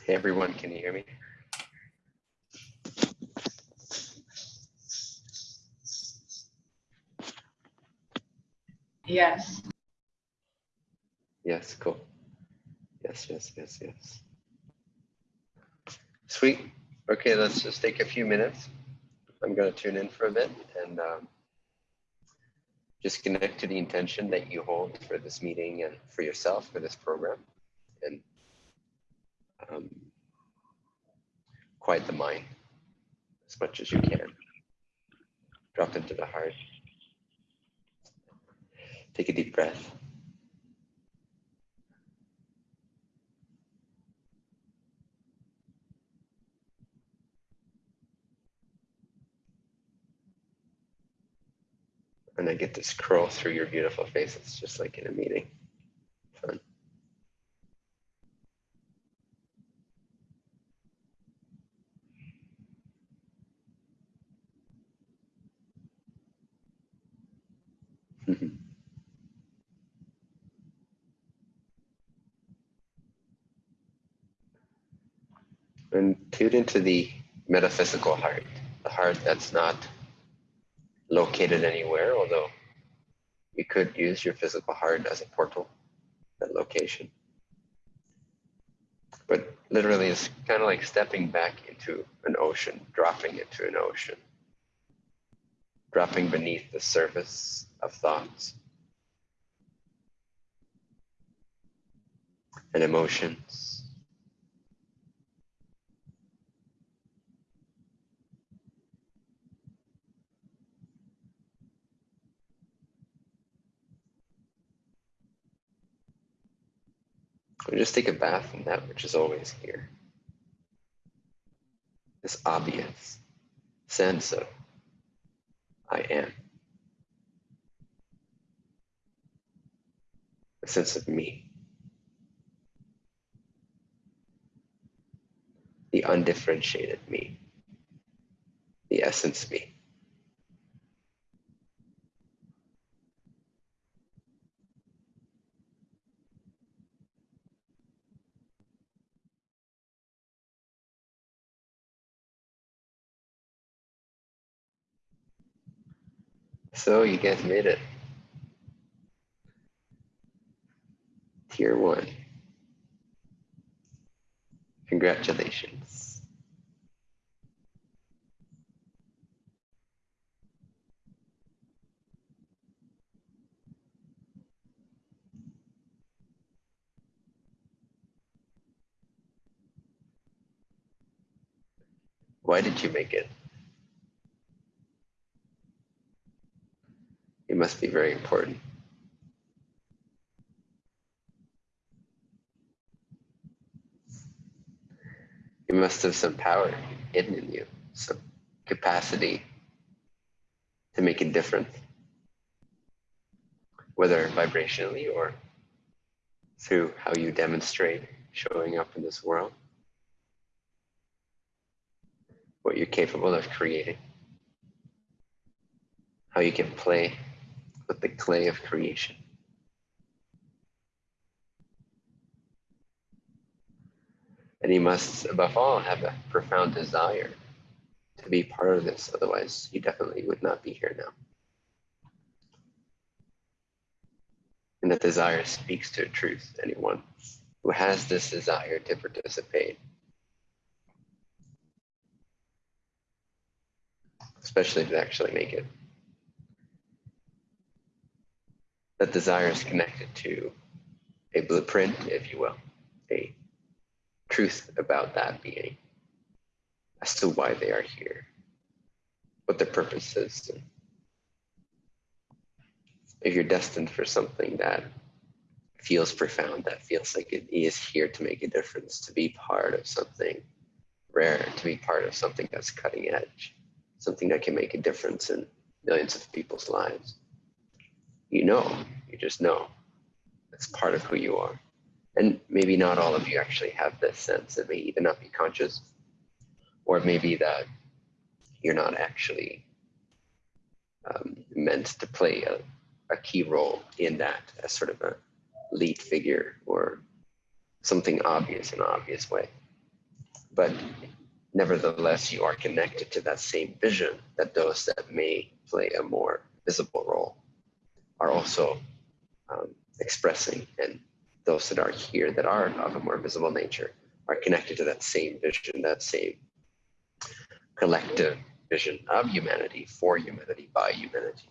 Hey everyone, can you hear me? Yes. Yes, cool. Yes, yes, yes, yes. Sweet. Okay, let's just take a few minutes. I'm going to tune in for a bit and um, just connect to the intention that you hold for this meeting and for yourself for this program and um, quiet the mind as much as you can. Drop into the heart. Take a deep breath. And I get to scroll through your beautiful face. It's just like in a meeting. Mm-hmm. and tune into the metaphysical heart, the heart that's not located anywhere, although you could use your physical heart as a portal, that location. But literally, it's kind of like stepping back into an ocean, dropping into an ocean, dropping beneath the surface of thoughts and emotions We just take a bath in that which is always here. This obvious sense of I am. A sense of me. The undifferentiated me. The essence me. So you guys made it. Tier one. Congratulations. Why did you make it? It must be very important. You must have some power hidden in you, some capacity to make a difference, whether vibrationally or through how you demonstrate showing up in this world, what you're capable of creating, how you can play with the clay of creation. And he must, above all, have a profound desire to be part of this. Otherwise, he definitely would not be here now. And that desire speaks to truth. Anyone who has this desire to participate, especially to actually make it. that desire is connected to a blueprint, if you will, a truth about that being as to why they are here, what their purpose is. If you're destined for something that feels profound, that feels like it is here to make a difference, to be part of something rare, to be part of something that's cutting edge, something that can make a difference in millions of people's lives you know, you just know. It's part of who you are. And maybe not all of you actually have this sense. It may either not be conscious, or it may be that you're not actually um, meant to play a, a key role in that as sort of a lead figure or something obvious in an obvious way. but nevertheless, you are connected to that same vision that those that may play a more visible role are also um, expressing, and those that are here that are of a more visible nature are connected to that same vision, that same collective vision of humanity for humanity by humanity,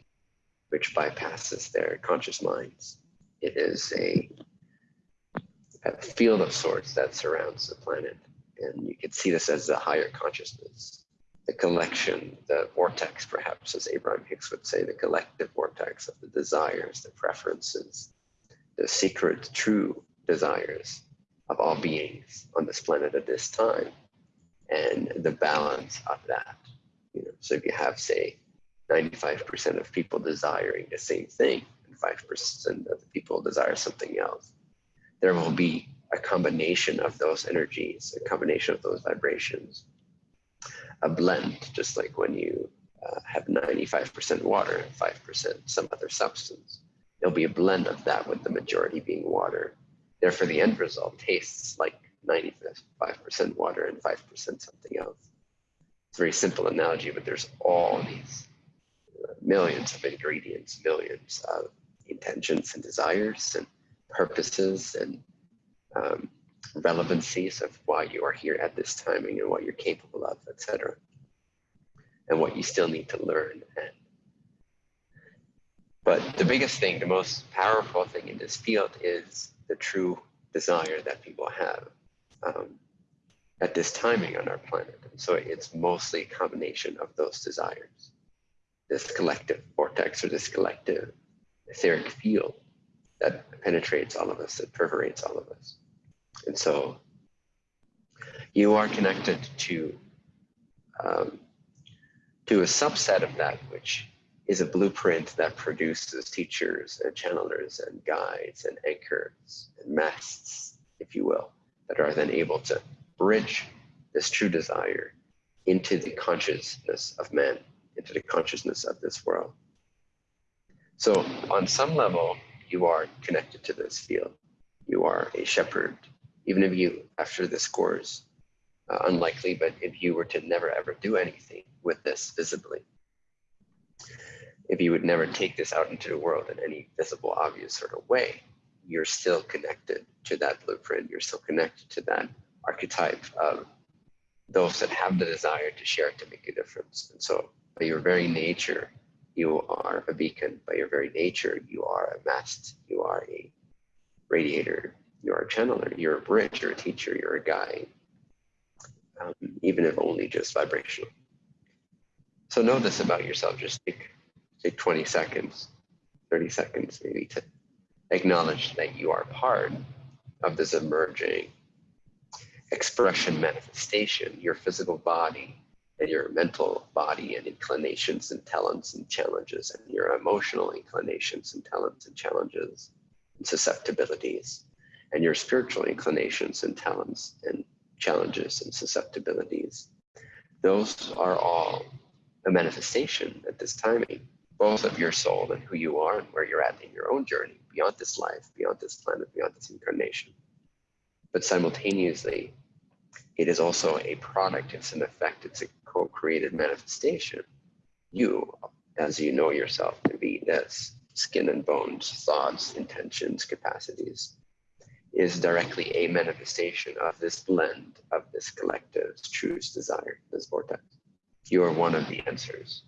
which bypasses their conscious minds. It is a, a field of sorts that surrounds the planet. And you could see this as the higher consciousness, the collection, the vortex, perhaps, as Abraham Hicks would say, the collective vortex of the desires, the preferences, the secret, true desires of all beings on this planet at this time, and the balance of that. You know, so if you have, say, 95% of people desiring the same thing, and 5% of the people desire something else, there will be a combination of those energies, a combination of those vibrations, a blend, just like when you uh, have 95% water and 5% some other substance. There'll be a blend of that with the majority being water. Therefore, the end result tastes like 95% water and 5% something else. It's a very simple analogy, but there's all these uh, millions of ingredients, millions of intentions and desires and purposes and um, relevancies of why you are here at this timing and what you're capable of, etc. And what you still need to learn. And but the biggest thing, the most powerful thing in this field is the true desire that people have um, at this timing on our planet. so it's mostly a combination of those desires, this collective vortex or this collective etheric field that penetrates all of us, that perforates all of us. And so you are connected to um, to a subset of that which is a blueprint that produces teachers and channelers and guides and anchors and masts, if you will, that are then able to bridge this true desire into the consciousness of men, into the consciousness of this world. So, on some level, you are connected to this field. You are a shepherd even if you, after this course, uh, unlikely, but if you were to never ever do anything with this visibly, if you would never take this out into the world in any visible, obvious sort of way, you're still connected to that blueprint. You're still connected to that archetype of those that have the desire to share to make a difference. And so, by your very nature, you are a beacon. By your very nature, you are a mast. You are a radiator you're a channeler, you're a bridge, you're a teacher, you're a guide, um, even if only just vibrational. So know this about yourself. Just take, take 20 seconds, 30 seconds maybe to acknowledge that you are part of this emerging expression manifestation, your physical body and your mental body and inclinations and talents and challenges and your emotional inclinations and talents and challenges and susceptibilities and your spiritual inclinations and talents and challenges and susceptibilities. Those are all a manifestation at this timing, both of your soul and who you are and where you're at in your own journey beyond this life, beyond this planet, beyond this incarnation. But simultaneously, it is also a product, it's an effect, it's a co created manifestation. You, as you know yourself to be this skin and bones, thoughts, intentions, capacities, is directly a manifestation of this blend of this collective's truth desire, this vortex. You are one of the answers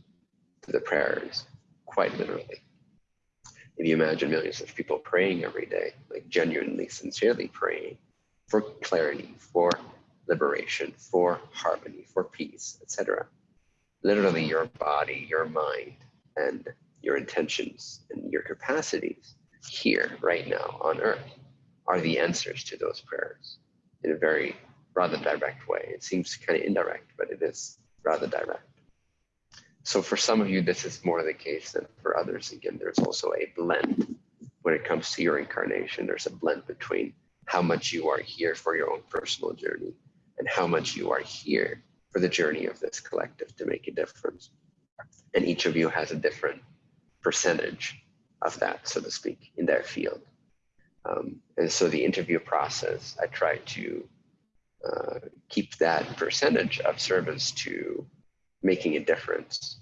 to the prayers, quite literally. If you imagine millions of people praying every day, like genuinely, sincerely praying for clarity, for liberation, for harmony, for peace, etc. Literally, your body, your mind, and your intentions and your capacities here, right now on earth are the answers to those prayers in a very rather direct way. It seems kind of indirect, but it is rather direct. So for some of you, this is more the case than for others. Again, there's also a blend when it comes to your incarnation. There's a blend between how much you are here for your own personal journey and how much you are here for the journey of this collective to make a difference. And each of you has a different percentage of that, so to speak, in their field. Um, and so the interview process, I try to uh, keep that percentage of service to making a difference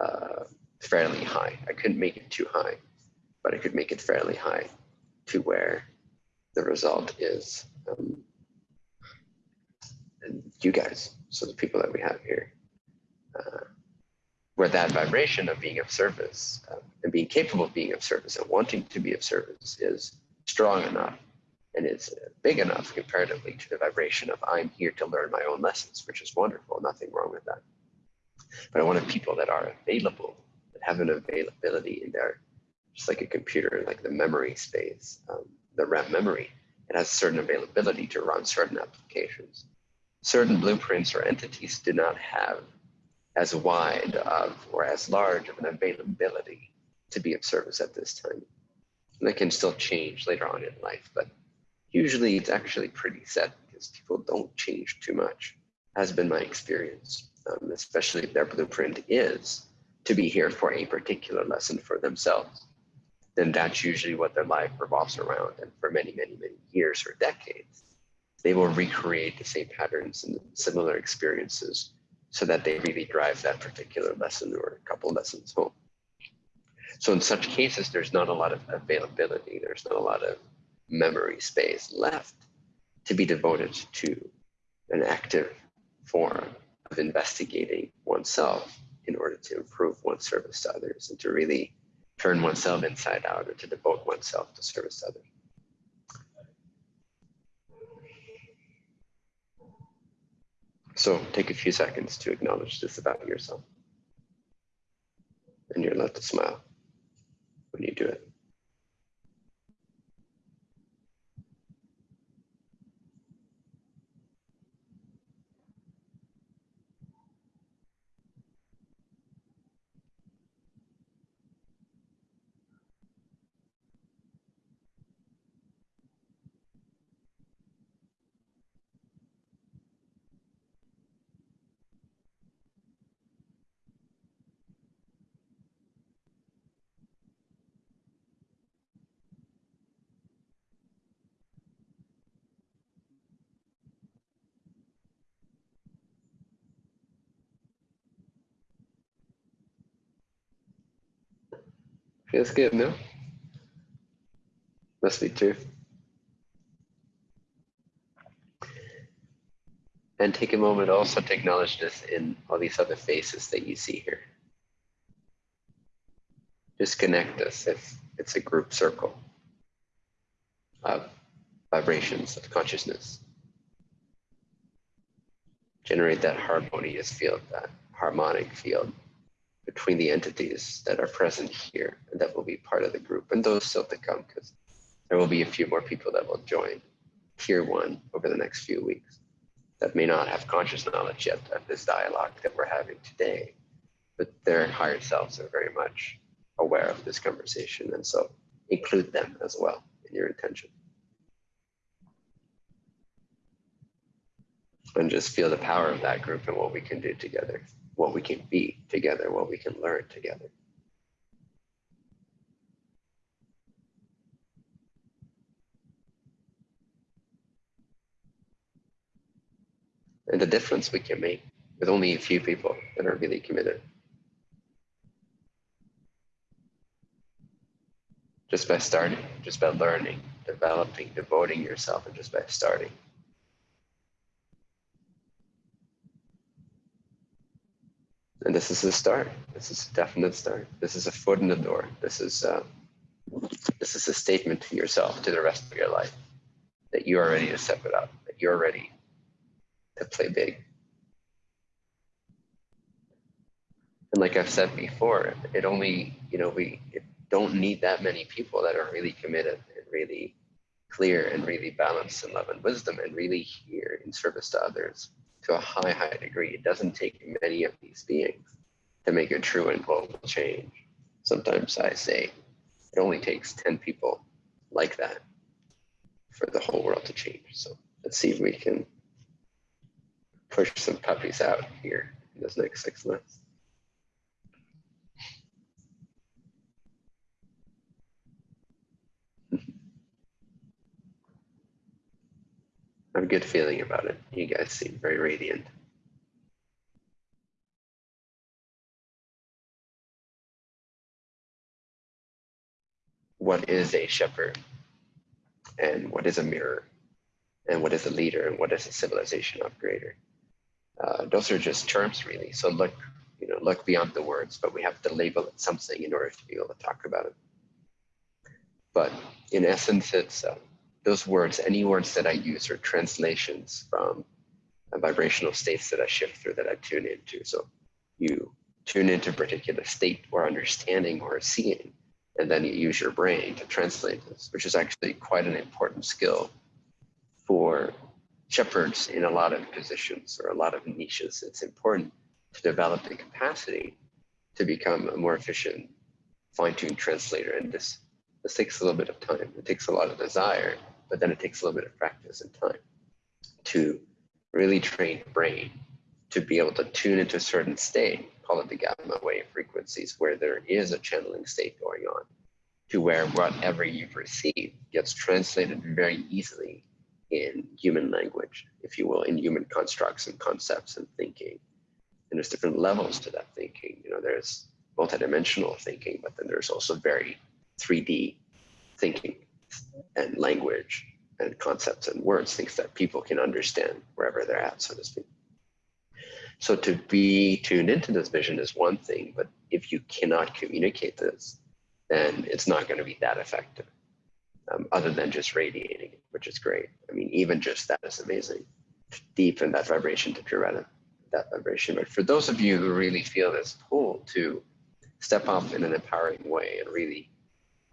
uh, fairly high. I couldn't make it too high, but I could make it fairly high to where the result is um, you guys, so the people that we have here, uh, where that vibration of being of service uh, and being capable of being of service and wanting to be of service is strong enough and is big enough comparatively to the vibration of I'm here to learn my own lessons, which is wonderful, nothing wrong with that. But I wanted people that are available, that have an availability in there, just like a computer, like the memory space, um, the RAM memory. It has certain availability to run certain applications. Certain blueprints or entities do not have as wide of or as large of an availability to be of service at this time. And that can still change later on in life, but usually it's actually pretty set because people don't change too much, has been my experience, um, especially if their blueprint is to be here for a particular lesson for themselves. Then that's usually what their life revolves around. And for many, many, many years or decades, they will recreate the same patterns and similar experiences so that they really drive that particular lesson or a couple lessons home. So in such cases, there's not a lot of availability. There's not a lot of memory space left to be devoted to an active form of investigating oneself in order to improve one's service to others and to really turn oneself inside out or to devote oneself to service to others. So take a few seconds to acknowledge this about yourself. And you're allowed to smile when you do it. Feels good, no? Must be true. And take a moment also to acknowledge this in all these other faces that you see here. Just connect us if it's a group circle of vibrations of consciousness. Generate that harmonious field, that harmonic field between the entities that are present here and that will be part of the group and those still to come because there will be a few more people that will join tier one over the next few weeks that may not have conscious knowledge yet of this dialogue that we're having today, but their higher selves are very much aware of this conversation. And so include them as well in your intention. And just feel the power of that group and what we can do together what we can be together, what we can learn together. And the difference we can make with only a few people that are really committed. Just by starting, just by learning, developing, devoting yourself, and just by starting. And this is a start. This is a definite start. This is a foot in the door. This is uh, this is a statement to yourself, to the rest of your life, that you are ready to step it up, that you're ready to play big. And like I've said before, it only, you know, we don't need that many people that are really committed and really clear and really balanced in love and wisdom and really here in service to others to a high, high degree. It doesn't take many of these beings to make a true and global change. Sometimes I say it only takes 10 people like that for the whole world to change. So let's see if we can push some puppies out here in this next six months. I have a good feeling about it. You guys seem very radiant. What is a shepherd? And what is a mirror? And what is a leader? And what is a civilization upgrader? Uh, those are just terms, really. So look, you know, look beyond the words, but we have to label it something in order to be able to talk about it. But in essence, it's uh, those words, any words that I use are translations from vibrational states that I shift through, that I tune into. So you tune into a particular state or understanding or seeing, and then you use your brain to translate this, which is actually quite an important skill for shepherds in a lot of positions or a lot of niches. It's important to develop the capacity to become a more efficient, fine-tuned translator. And this this takes a little bit of time. It takes a lot of desire but then it takes a little bit of practice and time to really train the brain to be able to tune into a certain state, call it the gamma wave frequencies, where there is a channeling state going on, to where whatever you've received gets translated very easily in human language, if you will, in human constructs and concepts and thinking. And there's different levels to that thinking. You know, there's multidimensional thinking, but then there's also very 3D thinking and language and concepts and words, things that people can understand wherever they're at, so to speak. So to be tuned into this vision is one thing, but if you cannot communicate this, then it's not going to be that effective, um, other than just radiating which is great. I mean, even just that is amazing. Deepen that vibration to pure that vibration. But for those of you who really feel this pull to step up in an empowering way and really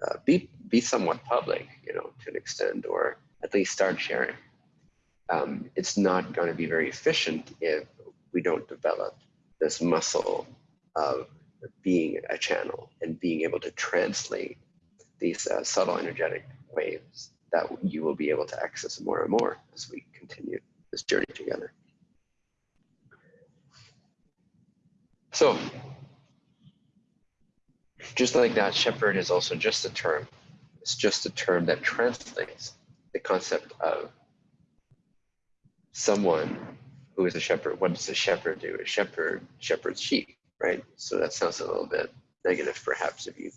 uh, be be somewhat public, you know, to an extent, or at least start sharing. Um, it's not going to be very efficient if we don't develop this muscle of being a channel and being able to translate these uh, subtle energetic waves that you will be able to access more and more as we continue this journey together. So just like that, shepherd is also just a term. It's just a term that translates the concept of someone who is a shepherd. What does a shepherd do? A shepherd shepherds sheep, right? So that sounds a little bit negative, perhaps, if you,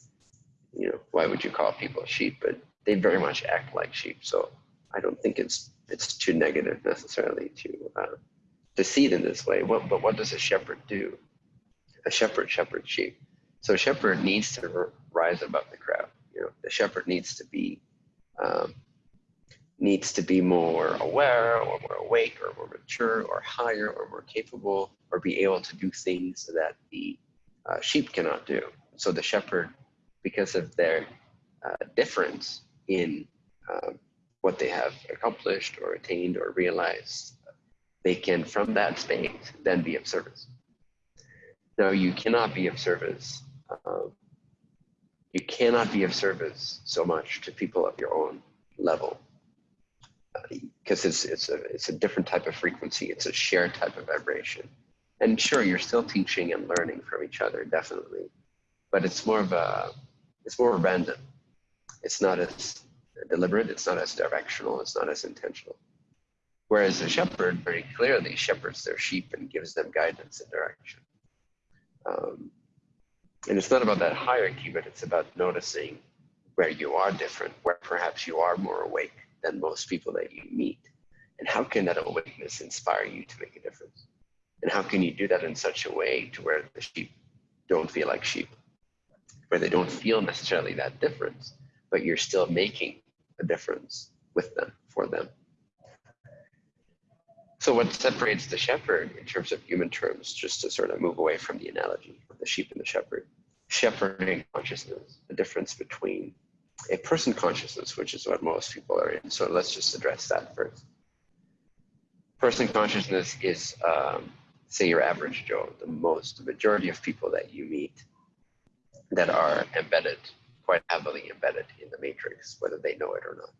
you know, why would you call people sheep? But they very much act like sheep. So I don't think it's it's too negative necessarily to uh, to see it in this way. What, but what does a shepherd do? A shepherd shepherds sheep. So shepherd needs to rise above the crowd. You know, the shepherd needs to be um, needs to be more aware or more awake or more mature or higher or more capable or be able to do things that the uh, sheep cannot do. So the shepherd, because of their uh, difference in um, what they have accomplished or attained or realized, they can, from that space, then be of service. Now, you cannot be of service um, you cannot be of service so much to people of your own level because uh, it's it's a it's a different type of frequency. It's a shared type of vibration. And sure, you're still teaching and learning from each other, definitely, but it's more of a it's more random. It's not as deliberate. It's not as directional. It's not as intentional. Whereas a shepherd very clearly shepherds their sheep and gives them guidance and direction. Um, and it's not about that hierarchy, but it's about noticing where you are different, where perhaps you are more awake than most people that you meet. And how can that awakeness inspire you to make a difference? And how can you do that in such a way to where the sheep don't feel like sheep, where they don't feel necessarily that difference, but you're still making a difference with them, for them. So what separates the shepherd in terms of human terms, just to sort of move away from the analogy of the sheep and the shepherd, shepherding consciousness, the difference between a person consciousness, which is what most people are in. So let's just address that first. Person consciousness is, um, say, your average Joe, the most, the majority of people that you meet that are embedded, quite heavily embedded in the matrix, whether they know it or not.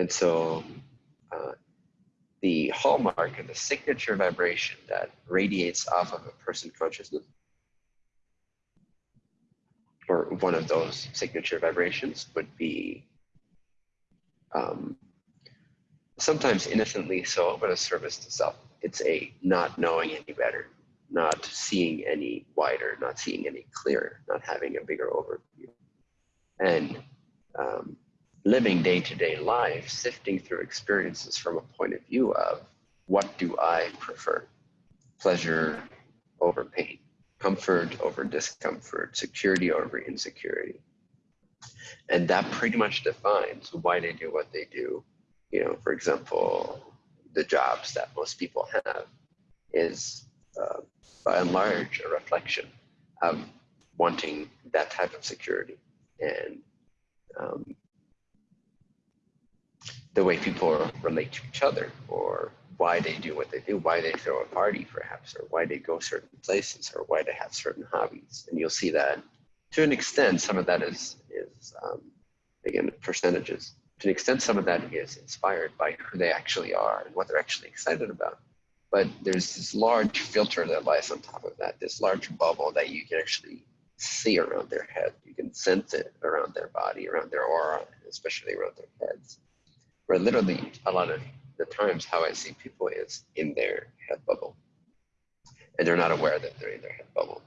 And so uh, the hallmark and the signature vibration that radiates off of a person consciousness or one of those signature vibrations would be um, sometimes innocently so, but a service to self. It's a not knowing any better, not seeing any wider, not seeing any clearer, not having a bigger overview. And um, living day to day life, sifting through experiences from a point of view of what do I prefer? Pleasure over pain, comfort over discomfort, security over insecurity. And that pretty much defines why they do what they do. You know, for example, the jobs that most people have is uh, by and large a reflection of wanting that type of security and um, the way people relate to each other or why they do what they do, why they throw a party perhaps, or why they go certain places, or why they have certain hobbies. And you'll see that to an extent, some of that is, is um, again, percentages. To an extent, some of that is inspired by who they actually are and what they're actually excited about. But there's this large filter that lies on top of that, this large bubble that you can actually see around their head. You can sense it around their body, around their aura, especially around their heads. Where literally a lot of the times how I see people is in their head bubble. And they're not aware that they're in their head bubble.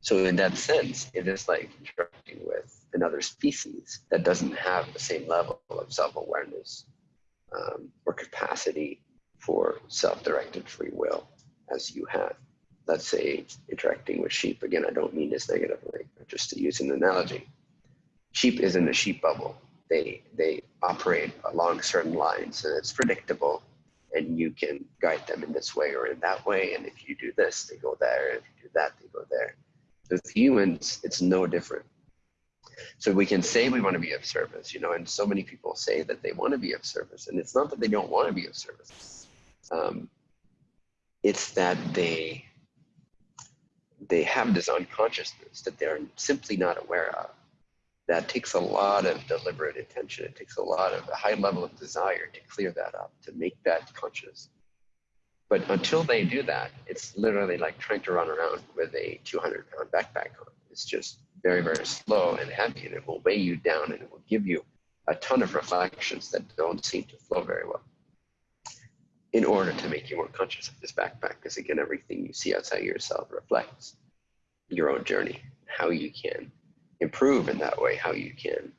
So in that sense, it is like interacting with another species that doesn't have the same level of self-awareness um, or capacity for self-directed free will as you have. Let's say interacting with sheep. Again, I don't mean this negatively, just to use an analogy. Sheep is in a sheep bubble. They, they operate along certain lines and it's predictable and you can guide them in this way or in that way. And if you do this, they go there. If you do that, they go there. With humans, it's no different. So we can say we want to be of service, you know, and so many people say that they want to be of service. And it's not that they don't want to be of service. Um, it's that they they have this unconsciousness that they're simply not aware of that takes a lot of deliberate attention. It takes a lot of a high level of desire to clear that up, to make that conscious. But until they do that, it's literally like trying to run around with a 200 pound backpack on. It's just very, very slow and heavy, and it will weigh you down and it will give you a ton of reflections that don't seem to flow very well in order to make you more conscious of this backpack. Because again, everything you see outside yourself reflects your own journey, how you can improve in that way, how you can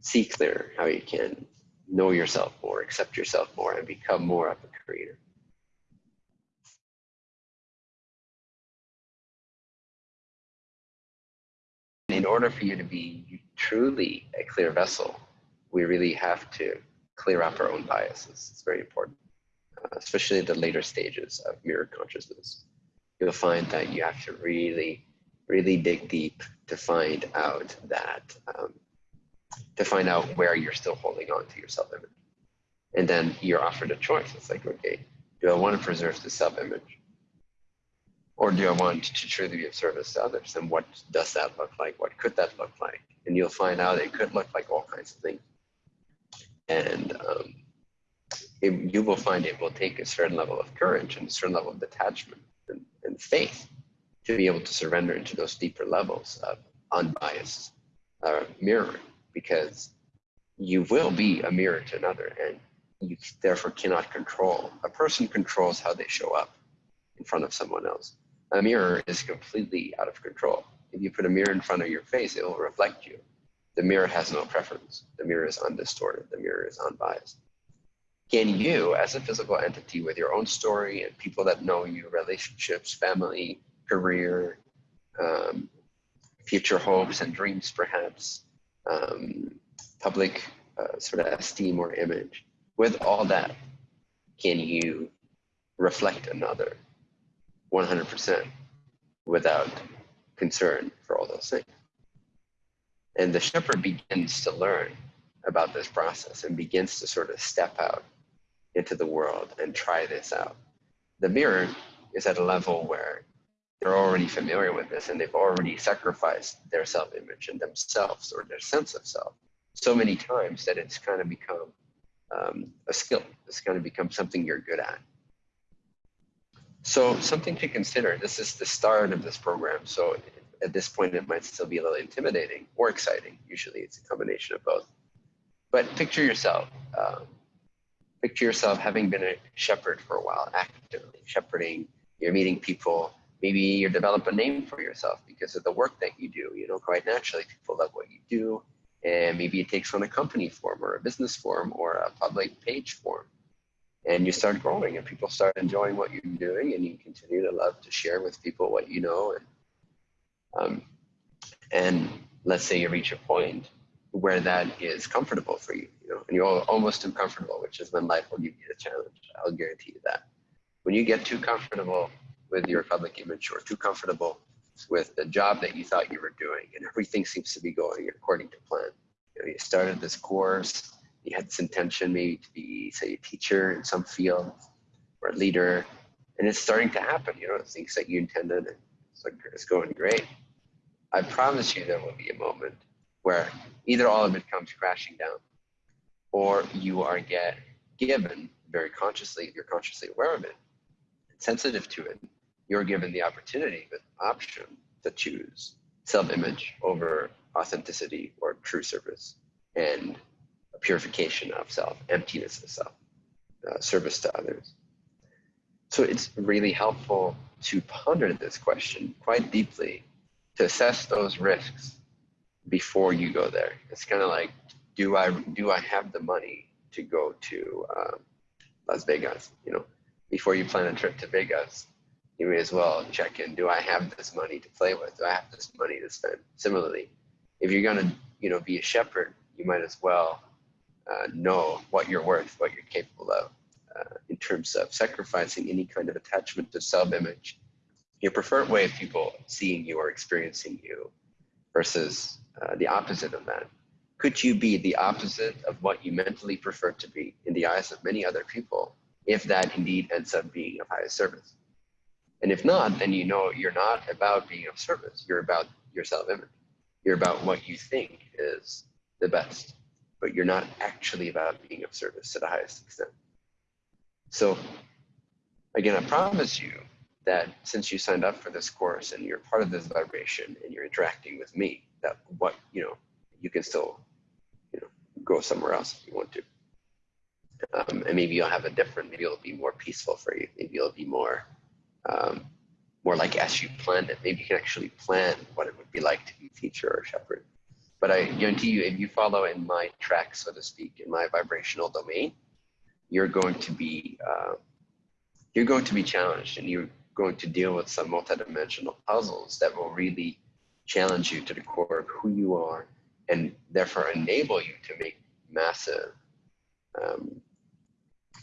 see clearer, how you can know yourself more, accept yourself more, and become more of a creator. In order for you to be truly a clear vessel, we really have to clear up our own biases. It's very important, uh, especially the later stages of mirror consciousness. You'll find that you have to really really dig deep to find out that, um, to find out where you're still holding on to your self-image. And then you're offered a choice. It's like, okay, do I want to preserve the self-image? Or do I want to truly be of service to others? And what does that look like? What could that look like? And you'll find out it could look like all kinds of things. And um, it, you will find it will take a certain level of courage and a certain level of detachment and, and faith to be able to surrender into those deeper levels of unbiased uh, mirroring because you will be a mirror to another and you therefore cannot control. A person controls how they show up in front of someone else. A mirror is completely out of control. If you put a mirror in front of your face, it will reflect you. The mirror has no preference. The mirror is undistorted. The mirror is unbiased. Can you, as a physical entity with your own story and people that know you, relationships, family, career, um, future hopes and dreams, perhaps, um, public uh, sort of esteem or image. With all that, can you reflect another 100% without concern for all those things? And the shepherd begins to learn about this process and begins to sort of step out into the world and try this out. The mirror is at a level where they're already familiar with this and they've already sacrificed their self-image and themselves or their sense of self so many times that it's kind of become um, a skill. It's kind of become something you're good at. So something to consider. This is the start of this program. So at this point, it might still be a little intimidating or exciting. Usually it's a combination of both. But picture yourself. Um, picture yourself having been a shepherd for a while, actively shepherding. You're meeting people. Maybe you develop a name for yourself because of the work that you do. You know, quite naturally, people love what you do. And maybe it takes on a company form or a business form or a public page form. And you start growing and people start enjoying what you're doing and you continue to love to share with people what you know. And, um, and let's say you reach a point where that is comfortable for you, you know, and you're almost too comfortable, which is when life will give you a challenge. I'll guarantee you that. When you get too comfortable with your public image or too comfortable with the job that you thought you were doing and everything seems to be going according to plan. You, know, you started this course, you had this intention maybe to be, say, a teacher in some field or a leader, and it's starting to happen, you know, things that you intended and it's, like, it's going great. I promise you there will be a moment where either all of it comes crashing down or you are get given very consciously, you're consciously aware of it, sensitive to it, you're given the opportunity, the option to choose self-image over authenticity or true service and purification of self, emptiness of self, uh, service to others. So it's really helpful to ponder this question quite deeply to assess those risks before you go there. It's kind of like, do I do I have the money to go to um, Las Vegas? You know, before you plan a trip to Vegas, you may as well check in. Do I have this money to play with? Do I have this money to spend? Similarly, if you're gonna, you know, be a shepherd, you might as well uh, know what you're worth, what you're capable of, uh, in terms of sacrificing any kind of attachment to self-image, your preferred way of people seeing you or experiencing you, versus uh, the opposite of that? Could you be the opposite of what you mentally prefer to be in the eyes of many other people if that indeed ends up being of highest service? And if not, then you know you're not about being of service. You're about your self-image. You're about what you think is the best, but you're not actually about being of service to the highest extent. So again, I promise you that since you signed up for this course and you're part of this vibration and you're interacting with me, that what you know you can still you know go somewhere else if you want to um, and maybe you'll have a different maybe it'll be more peaceful for you maybe it'll be more um, more like as you planned it. Maybe you can actually plan what it would be like to be teacher or shepherd. But i guarantee you if you follow in my track so to speak in my vibrational domain you're going to be uh, you're going to be challenged and you're going to deal with some multidimensional puzzles that will really challenge you to the core of who you are and therefore enable you to make massive um,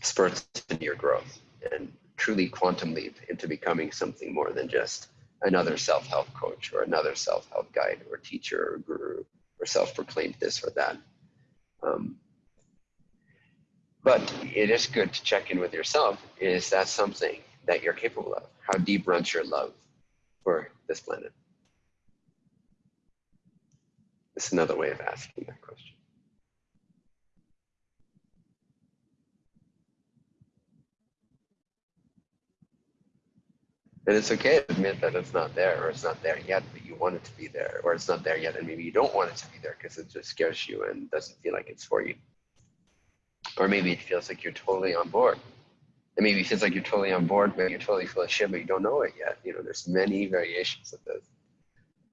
spurts in your growth. And truly quantum leap into becoming something more than just another self-help coach or another self-help guide or teacher or guru or self-proclaimed this or that. Um, but it is good to check in with yourself. Is that something that you're capable of? How deep runs your love for this planet? It's another way of asking that question. And it's okay to admit that it's not there or it's not there yet, but you want it to be there, or it's not there yet and maybe you don't want it to be there because it just scares you and doesn't feel like it's for you. Or maybe it feels like you're totally on board. And maybe it feels like you're totally on board, but you're totally full of shit, but you don't know it yet. You know, there's many variations of this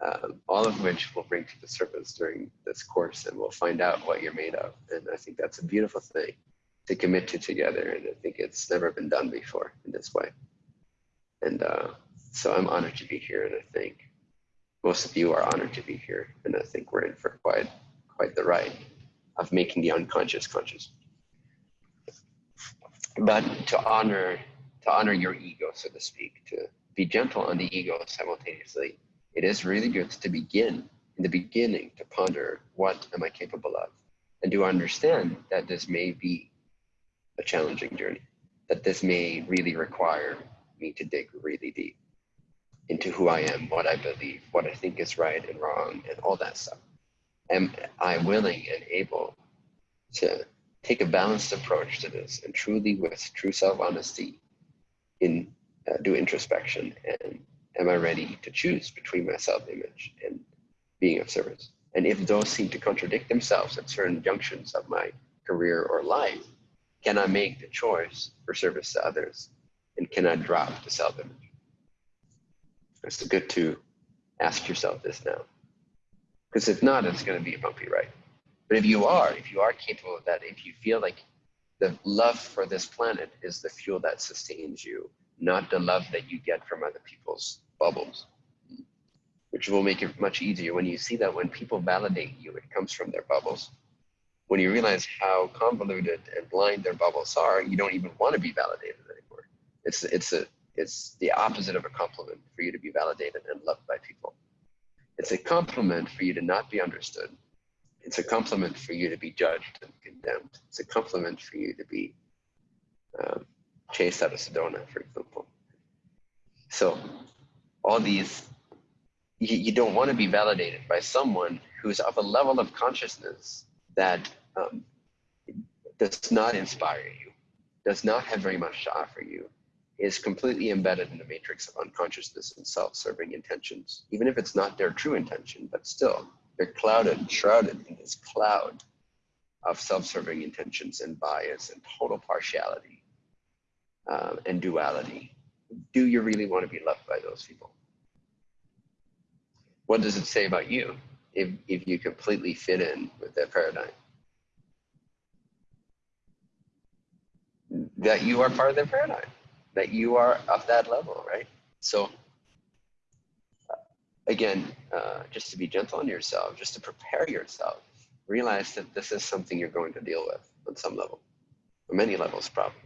um, all of which we'll bring to the surface during this course and we'll find out what you're made of. And I think that's a beautiful thing to commit to together. And I think it's never been done before in this way. And uh, so I'm honored to be here. And I think most of you are honored to be here. And I think we're in for quite, quite the ride of making the unconscious conscious. But to honor, to honor your ego, so to speak, to be gentle on the ego simultaneously it is really good to begin in the beginning to ponder what am I capable of and to understand that this may be a challenging journey, that this may really require me to dig really deep into who I am, what I believe, what I think is right and wrong, and all that stuff. Am I willing and able to take a balanced approach to this and truly, with true self honesty, in uh, do introspection and am I ready to choose between my self-image and being of service? And if those seem to contradict themselves at certain junctions of my career or life, Can I make the choice for service to others? And can I drop the self image? It's good to ask yourself this now. Because if not, it's going to be a bumpy ride. But if you are, if you are capable of that, if you feel like the love for this planet is the fuel that sustains you, not the love that you get from other people's bubbles, which will make it much easier when you see that when people validate you, it comes from their bubbles. When you realize how convoluted and blind their bubbles are, you don't even want to be validated anymore. It's it's a it's the opposite of a compliment for you to be validated and loved by people. It's a compliment for you to not be understood. It's a compliment for you to be judged and condemned. It's a compliment for you to be um, chased out of Sedona, for example. So all these, you, you don't want to be validated by someone who's of a level of consciousness that um, does not inspire you, does not have very much to offer you, is completely embedded in the matrix of unconsciousness and self-serving intentions, even if it's not their true intention, but still they're clouded, shrouded in this cloud of self-serving intentions and bias and total partiality um, and duality. Do you really want to be loved by those people? What does it say about you if, if you completely fit in with their paradigm? That you are part of their paradigm that you are of that level, right? So uh, again, uh, just to be gentle on yourself, just to prepare yourself, realize that this is something you're going to deal with on some level, or many levels probably.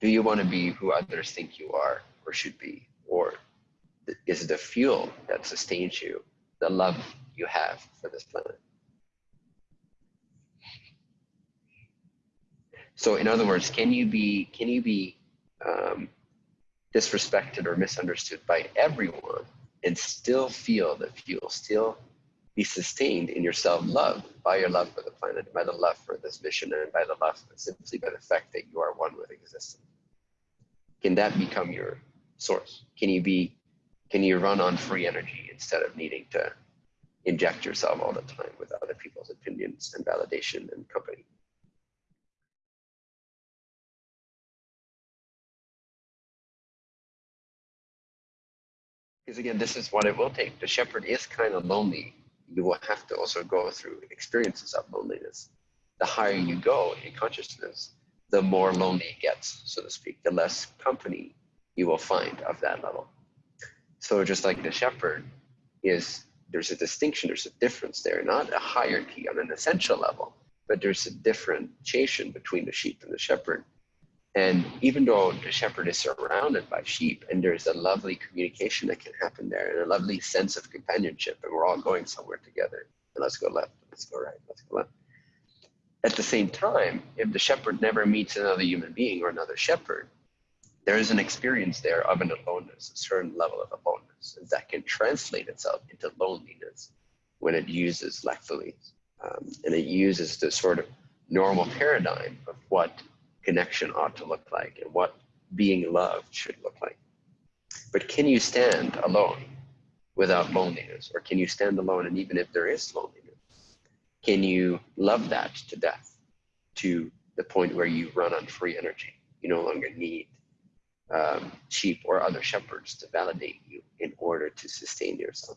Do you want to be who others think you are or should be? Or is it the fuel that sustains you the love you have for this planet? So in other words, can you be can you be um, disrespected or misunderstood by everyone and still feel that you'll still be sustained in your self-love by your love for the planet, by the love for this mission, and by the love simply by the fact that you are one with existence. Can that become your source? Can you be, can you run on free energy instead of needing to inject yourself all the time with other people's opinions and validation and company? Because again, this is what it will take. The shepherd is kind of lonely. You will have to also go through experiences of loneliness. The higher you go in consciousness, the more lonely it gets, so to speak, the less company you will find of that level. So just like the shepherd is, there's a distinction, there's a difference there, not a hierarchy on an essential level, but there's a differentiation between the sheep and the shepherd and even though the shepherd is surrounded by sheep and there's a lovely communication that can happen there and a lovely sense of companionship, and we're all going somewhere together, and let's go left, let's go right, let's go left. At the same time, if the shepherd never meets another human being or another shepherd, there is an experience there of an aloneness, a certain level of aloneness, that can translate itself into loneliness when it uses lactally. Um, and it uses the sort of normal paradigm of what connection ought to look like and what being loved should look like. But can you stand alone without loneliness? Or can you stand alone and even if there is loneliness, can you love that to death to the point where you run on free energy? You no longer need um, sheep or other shepherds to validate you in order to sustain yourself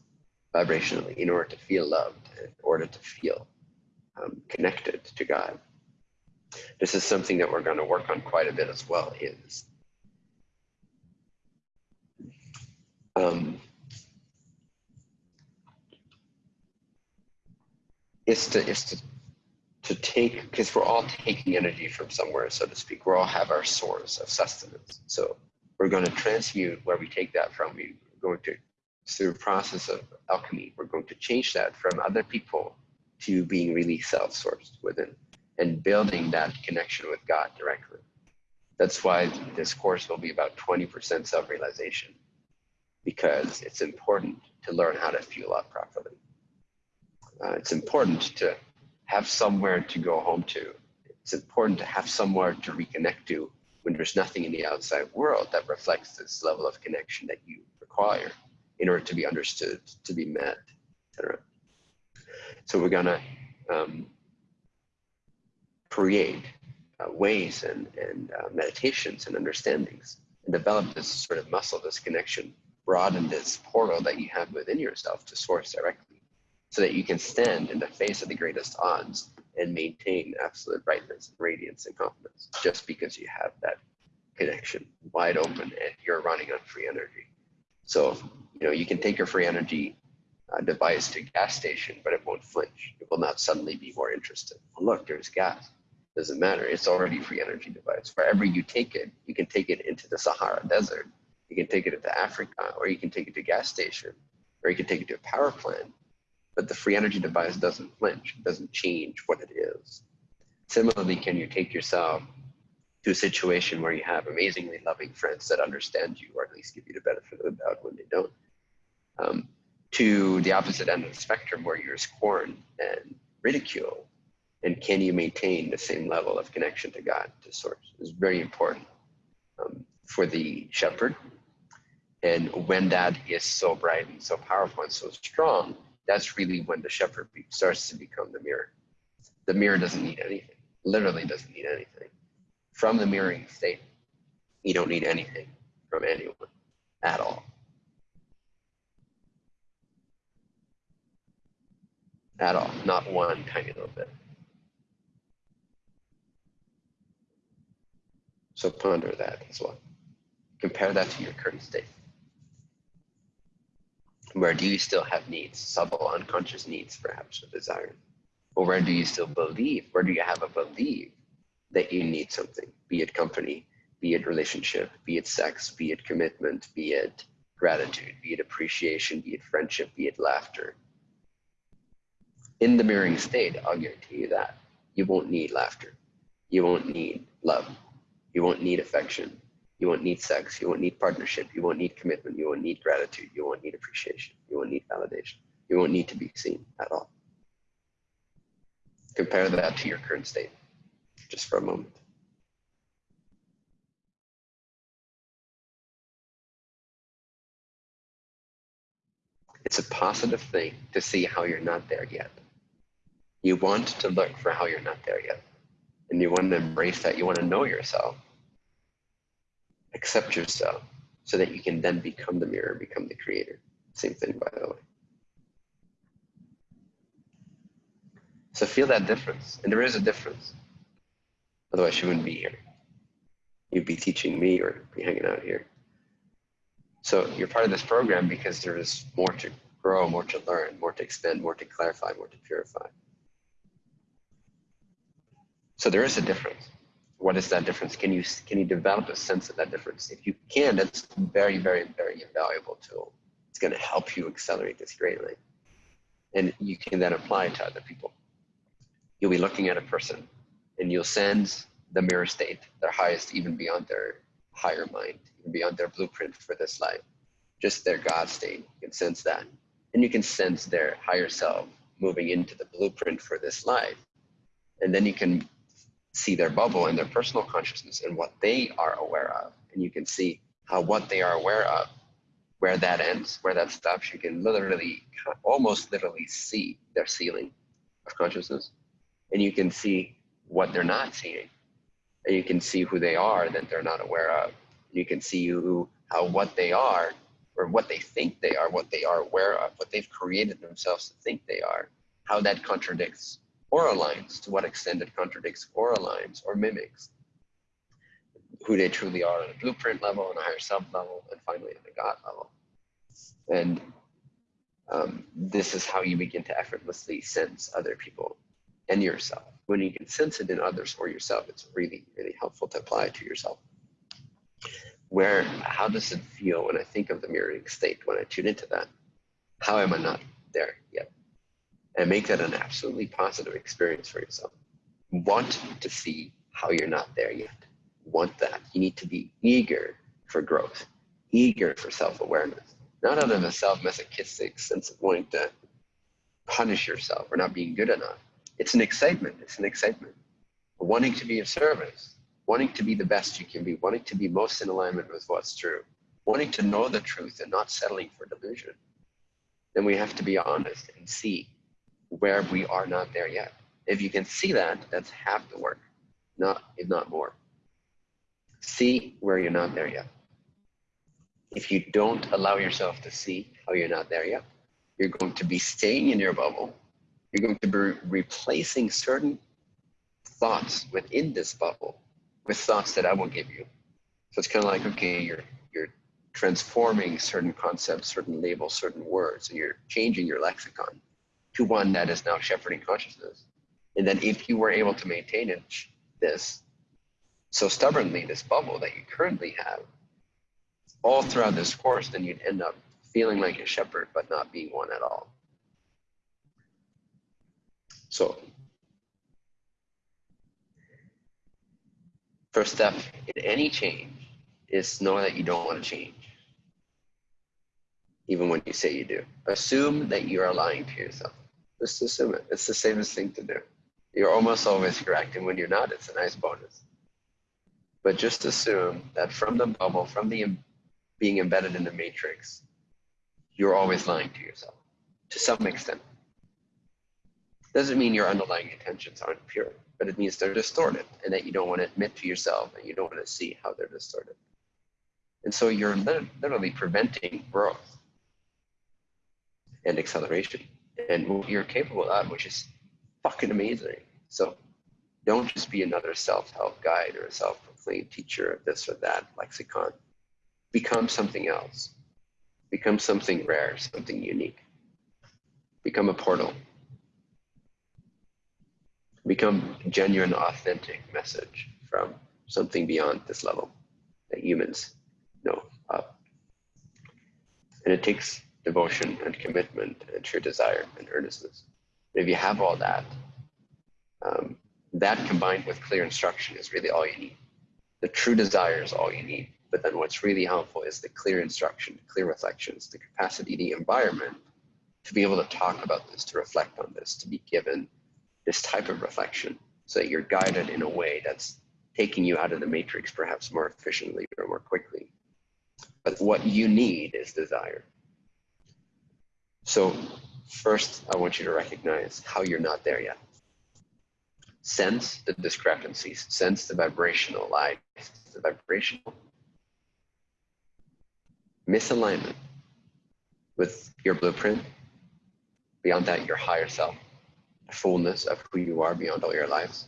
vibrationally, in order to feel loved, in order to feel um, connected to God this is something that we're going to work on quite a bit as well is um, is to is to to take because we're all taking energy from somewhere so to speak. We all have our source of sustenance. So we're going to transmute where we take that from. We're going to through a process of alchemy we're going to change that from other people to being really self-sourced within and building that connection with God directly. That's why this course will be about 20% self-realization because it's important to learn how to fuel up properly. Uh, it's important to have somewhere to go home to. It's important to have somewhere to reconnect to when there's nothing in the outside world that reflects this level of connection that you require in order to be understood, to be met, etc. So we're gonna um, create uh, ways and, and uh, meditations and understandings and develop this sort of muscle, this connection, broaden this portal that you have within yourself to source directly so that you can stand in the face of the greatest odds and maintain absolute brightness and radiance and confidence just because you have that connection wide open and you're running on free energy. So, you know, you can take your free energy uh, device to gas station, but it won't flinch. It will not suddenly be more interested. Oh, look, there's gas. Doesn't matter. It's already free energy device. Wherever you take it, you can take it into the Sahara Desert. You can take it into Africa, or you can take it to a gas station, or you can take it to a power plant. But the free energy device doesn't flinch. It doesn't change what it is. Similarly, can you take yourself to a situation where you have amazingly loving friends that understand you, or at least give you the benefit of the doubt when they don't, um, to the opposite end of the spectrum where you're scorned and ridiculed, and can you maintain the same level of connection to God, to Source, is very important um, for the shepherd. And when that is so bright and so powerful and so strong, that's really when the shepherd starts to become the mirror. The mirror doesn't need anything, literally doesn't need anything from the mirroring state, you don't need anything from anyone at all. At all, not one tiny little bit. So ponder that as well. Compare that to your current state. Where do you still have needs, subtle unconscious needs, perhaps, or desires? Or where do you still believe? Where do you have a belief that you need something, be it company, be it relationship, be it sex, be it commitment, be it gratitude, be it appreciation, be it friendship, be it laughter. In the mirroring state, I'll guarantee you that you won't need laughter. You won't need love. You won't need affection. You won't need sex. You won't need partnership. You won't need commitment. You won't need gratitude. You won't need appreciation. You won't need validation. You won't need to be seen at all. Compare that to your current state just for a moment. It's a positive thing to see how you're not there yet. You want to look for how you're not there yet. And you want to embrace that. You want to know yourself, accept yourself, so that you can then become the mirror, become the creator. Same thing, by the way. So feel that difference. And there is a difference. Otherwise, you wouldn't be here. You'd be teaching me or be hanging out here. So you're part of this program because there is more to grow, more to learn, more to expand, more to clarify, more to purify. So there is a difference. What is that difference? Can you can you develop a sense of that difference? If you can, that's very, very, very invaluable tool. It's going to help you accelerate this greatly. And you can then apply it to other people. You'll be looking at a person and you'll sense the mirror state, their highest, even beyond their higher mind, even beyond their blueprint for this life, just their God state. You can sense that. And you can sense their higher self moving into the blueprint for this life. And then you can see their bubble and their personal consciousness and what they are aware of. And you can see how what they are aware of, where that ends, where that stops. You can literally, almost literally see their ceiling of consciousness. And you can see what they're not seeing. And you can see who they are that they're not aware of. You can see who, how what they are, or what they think they are, what they are aware of, what they've created themselves to think they are, how that contradicts or aligns, to what extent it contradicts or aligns or mimics who they truly are on a blueprint level, on a higher self level, and finally on a God level. And um, this is how you begin to effortlessly sense other people and yourself when you can sense it in others or yourself, it's really, really helpful to apply it to yourself. Where, how does it feel when I think of the mirroring state, when I tune into that? How am I not there yet? And make that an absolutely positive experience for yourself. Want to see how you're not there yet. Want that. You need to be eager for growth, eager for self awareness, not out of a self masochistic sense of wanting to punish yourself or not being good enough it's an excitement. It's an excitement. Wanting to be of service, wanting to be the best you can be, wanting to be most in alignment with what's true, wanting to know the truth and not settling for delusion. Then we have to be honest and see where we are not there yet. If you can see that, that's half the work. not if not more. See where you're not there yet. If you don't allow yourself to see how you're not there yet, you're going to be staying in your bubble. You're going to be replacing certain thoughts within this bubble with thoughts that I will give you. So it's kind of like, okay, you're you're transforming certain concepts, certain labels, certain words, and you're changing your lexicon to one that is now shepherding consciousness. And then if you were able to maintain it, this so stubbornly, this bubble that you currently have, all throughout this course, then you'd end up feeling like a shepherd, but not being one at all. So First step in any change is know that you don't want to change, even when you say you do. Assume that you are lying to yourself. Just assume it. It's the safest thing to do. You're almost always correct, and when you're not, it's a nice bonus. But just assume that from the bubble, from the being embedded in the matrix, you're always lying to yourself to some extent. Doesn't mean your underlying intentions aren't pure but it means they're distorted and that you don't want to admit to yourself and you don't want to see how they're distorted. And so you're literally preventing growth and acceleration and what you're capable of, which is fucking amazing. So don't just be another self-help guide or a self-proclaimed teacher of this or that lexicon. Become something else. Become something rare, something unique. Become a portal become genuine, authentic message from something beyond this level that humans know of. And it takes devotion and commitment and true desire and earnestness. And if you have all that, um, that combined with clear instruction is really all you need. The true desire is all you need. But then what's really helpful is the clear instruction, clear reflections, the capacity, the environment to be able to talk about this, to reflect on this, to be given this type of reflection so that you're guided in a way that's taking you out of the matrix perhaps more efficiently or more quickly. But what you need is desire. So first, I want you to recognize how you're not there yet. Sense the discrepancies, sense the vibrational life, the vibrational misalignment with your blueprint. Beyond that, your higher self the fullness of who you are beyond all your lives.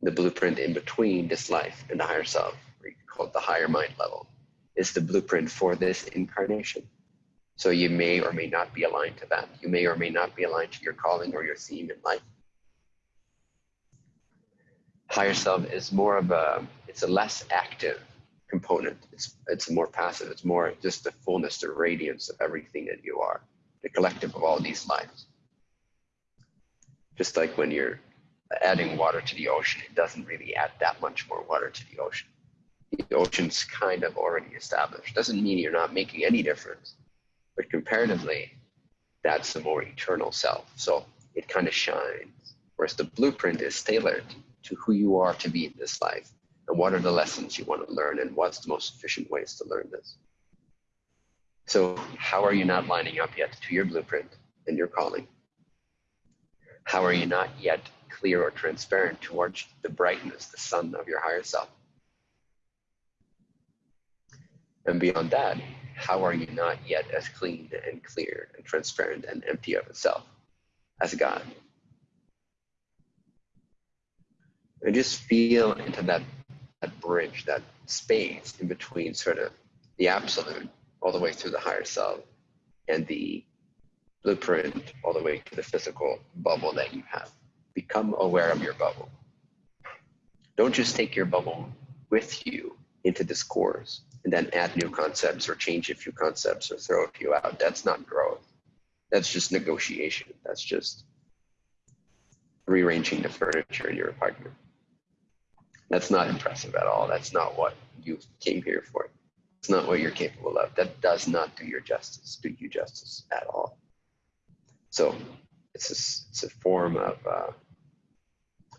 The blueprint in between this life and the higher self, called the higher mind level, is the blueprint for this incarnation. So you may or may not be aligned to that. You may or may not be aligned to your calling or your theme in life. Higher self is more of a, it's a less active component. It's, it's more passive. It's more just the fullness, the radiance of everything that you are, the collective of all these lives just like when you're adding water to the ocean, it doesn't really add that much more water to the ocean. The ocean's kind of already established. Doesn't mean you're not making any difference, but comparatively, that's the more eternal self. So it kind of shines. Whereas the blueprint is tailored to who you are to be in this life and what are the lessons you want to learn and what's the most efficient ways to learn this. So, how are you not lining up yet to your blueprint and your calling? How are you not yet clear or transparent towards the brightness, the sun of your higher self? And beyond that, how are you not yet as clean and clear and transparent and empty of itself as God? And just feel into that, that bridge, that space in between sort of the absolute all the way through the higher self and the blueprint all the way to the physical bubble that you have. Become aware of your bubble. Don't just take your bubble with you into this course and then add new concepts or change a few concepts or throw a few out. That's not growth. That's just negotiation. That's just rearranging the furniture in your apartment. That's not impressive at all. That's not what you came here for. It's not what you're capable of. That does not do your justice, do you justice at all. So it's a, it's a form of uh,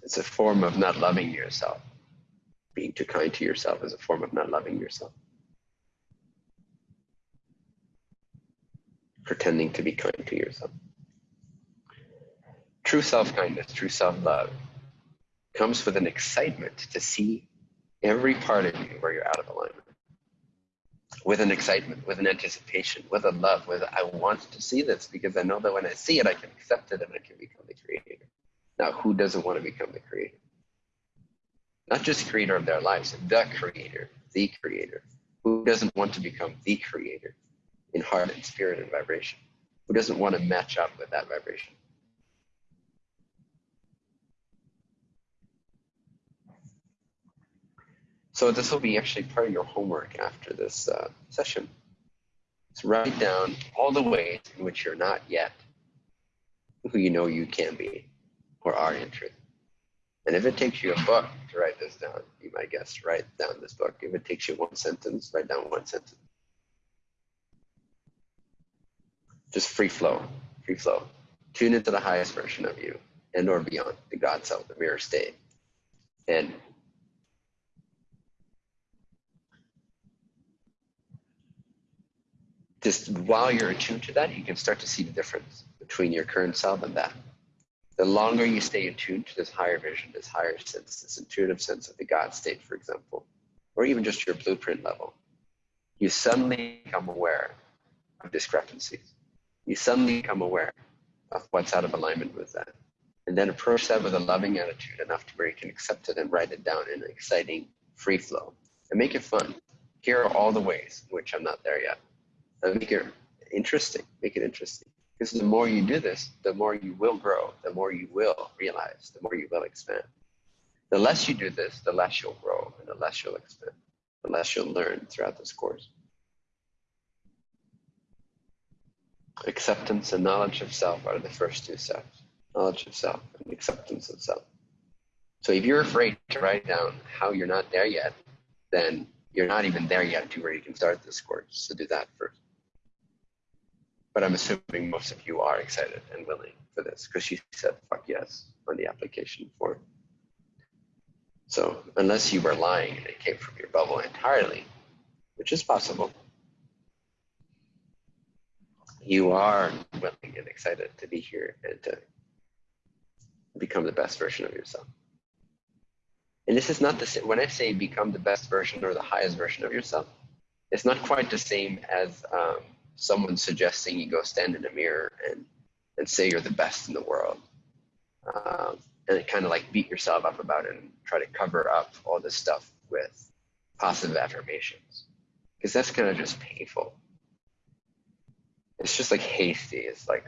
it's a form of not loving yourself. Being too kind to yourself is a form of not loving yourself. Pretending to be kind to yourself. True self kindness, true self love comes with an excitement to see every part of you where you're out of alignment. With an excitement, with an anticipation, with a love, with I want to see this because I know that when I see it, I can accept it and I can become the creator. Now, who doesn't want to become the creator? Not just creator of their lives, the creator, the creator. Who doesn't want to become the creator in heart and spirit and vibration? Who doesn't want to match up with that vibration? So this will be actually part of your homework after this uh, session. So write down all the ways in which you're not yet who you know you can be or are in truth. And if it takes you a book to write this down, you might guess, write down this book. If it takes you one sentence, write down one sentence. Just free flow, free flow. Tune into the highest version of you and or beyond, the God self, the mirror state. And just while you're attuned to that, you can start to see the difference between your current self and that the longer you stay attuned to this higher vision, this higher sense, this intuitive sense of the God state, for example, or even just your blueprint level, you suddenly become aware of discrepancies. You suddenly become aware of what's out of alignment with that. And then approach that with a loving attitude enough to where you can accept it and write it down in an exciting free flow and make it fun. Here are all the ways which I'm not there yet. And make it interesting. Make it interesting. Because the more you do this, the more you will grow, the more you will realize, the more you will expand. The less you do this, the less you'll grow and the less you'll expand, the less you'll learn throughout this course. Acceptance and knowledge of self are the first two steps knowledge of self and acceptance of self. So if you're afraid to write down how you're not there yet, then you're not even there yet to where you can start this course. So do that first but I'm assuming most of you are excited and willing for this because she said fuck yes on the application form. So unless you were lying and it came from your bubble entirely, which is possible, you are willing and excited to be here and to become the best version of yourself. And this is not the same, when I say become the best version or the highest version of yourself, it's not quite the same as um, someone suggesting you go stand in a mirror and and say you're the best in the world. Um, and kind of like beat yourself up about it and try to cover up all this stuff with positive affirmations. Because that's kind of just painful it's just like hasty it's like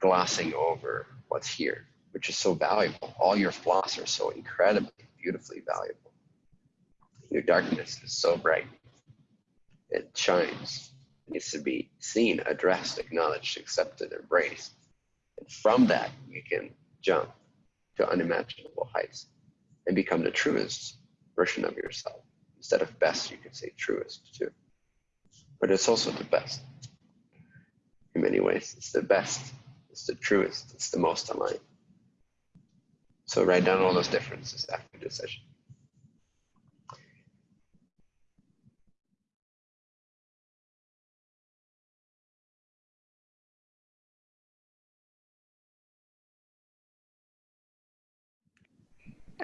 glossing over what's here which is so valuable all your flaws are so incredibly beautifully valuable your darkness is so bright it shines It needs to be seen, addressed, acknowledged, accepted, embraced. And from that, you can jump to unimaginable heights and become the truest version of yourself. Instead of best, you could say truest too. But it's also the best. In many ways, it's the best, it's the truest, it's the most aligned. So write down all those differences after this session.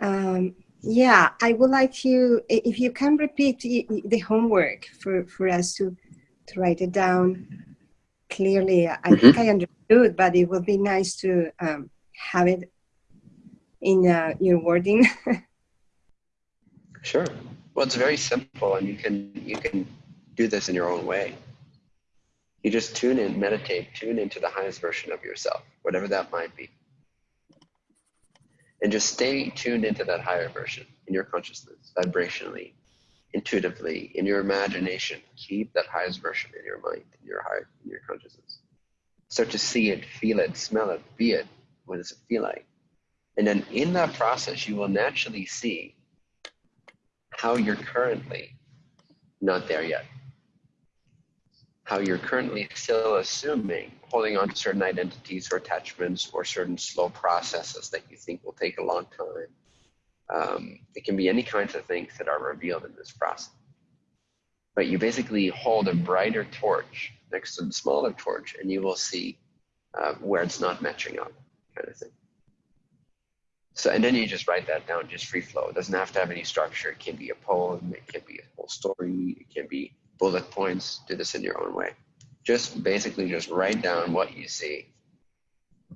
Um, yeah, I would like you, if you can repeat the homework for, for us to, to write it down clearly. I mm -hmm. think I understood, but it would be nice to um, have it in uh, your wording. sure. Well, it's very simple, and you can you can do this in your own way. You just tune in, meditate, tune into the highest version of yourself, whatever that might be and just stay tuned into that higher version in your consciousness, vibrationally, intuitively, in your imagination. Keep that highest version in your mind, in your heart, in your consciousness. Start to see it, feel it, smell it, be it. What does it feel like? And then in that process, you will naturally see how you're currently not there yet how you're currently still assuming holding on to certain identities or attachments or certain slow processes that you think will take a long time. Um, it can be any kinds of things that are revealed in this process. But you basically hold a brighter torch next to the smaller torch and you will see uh, where it's not matching up, kind of thing. So, and then you just write that down, just free flow. It doesn't have to have any structure. It can be a poem, it can be a whole story, it can be bullet points. Do this in your own way. Just basically just write down what you see.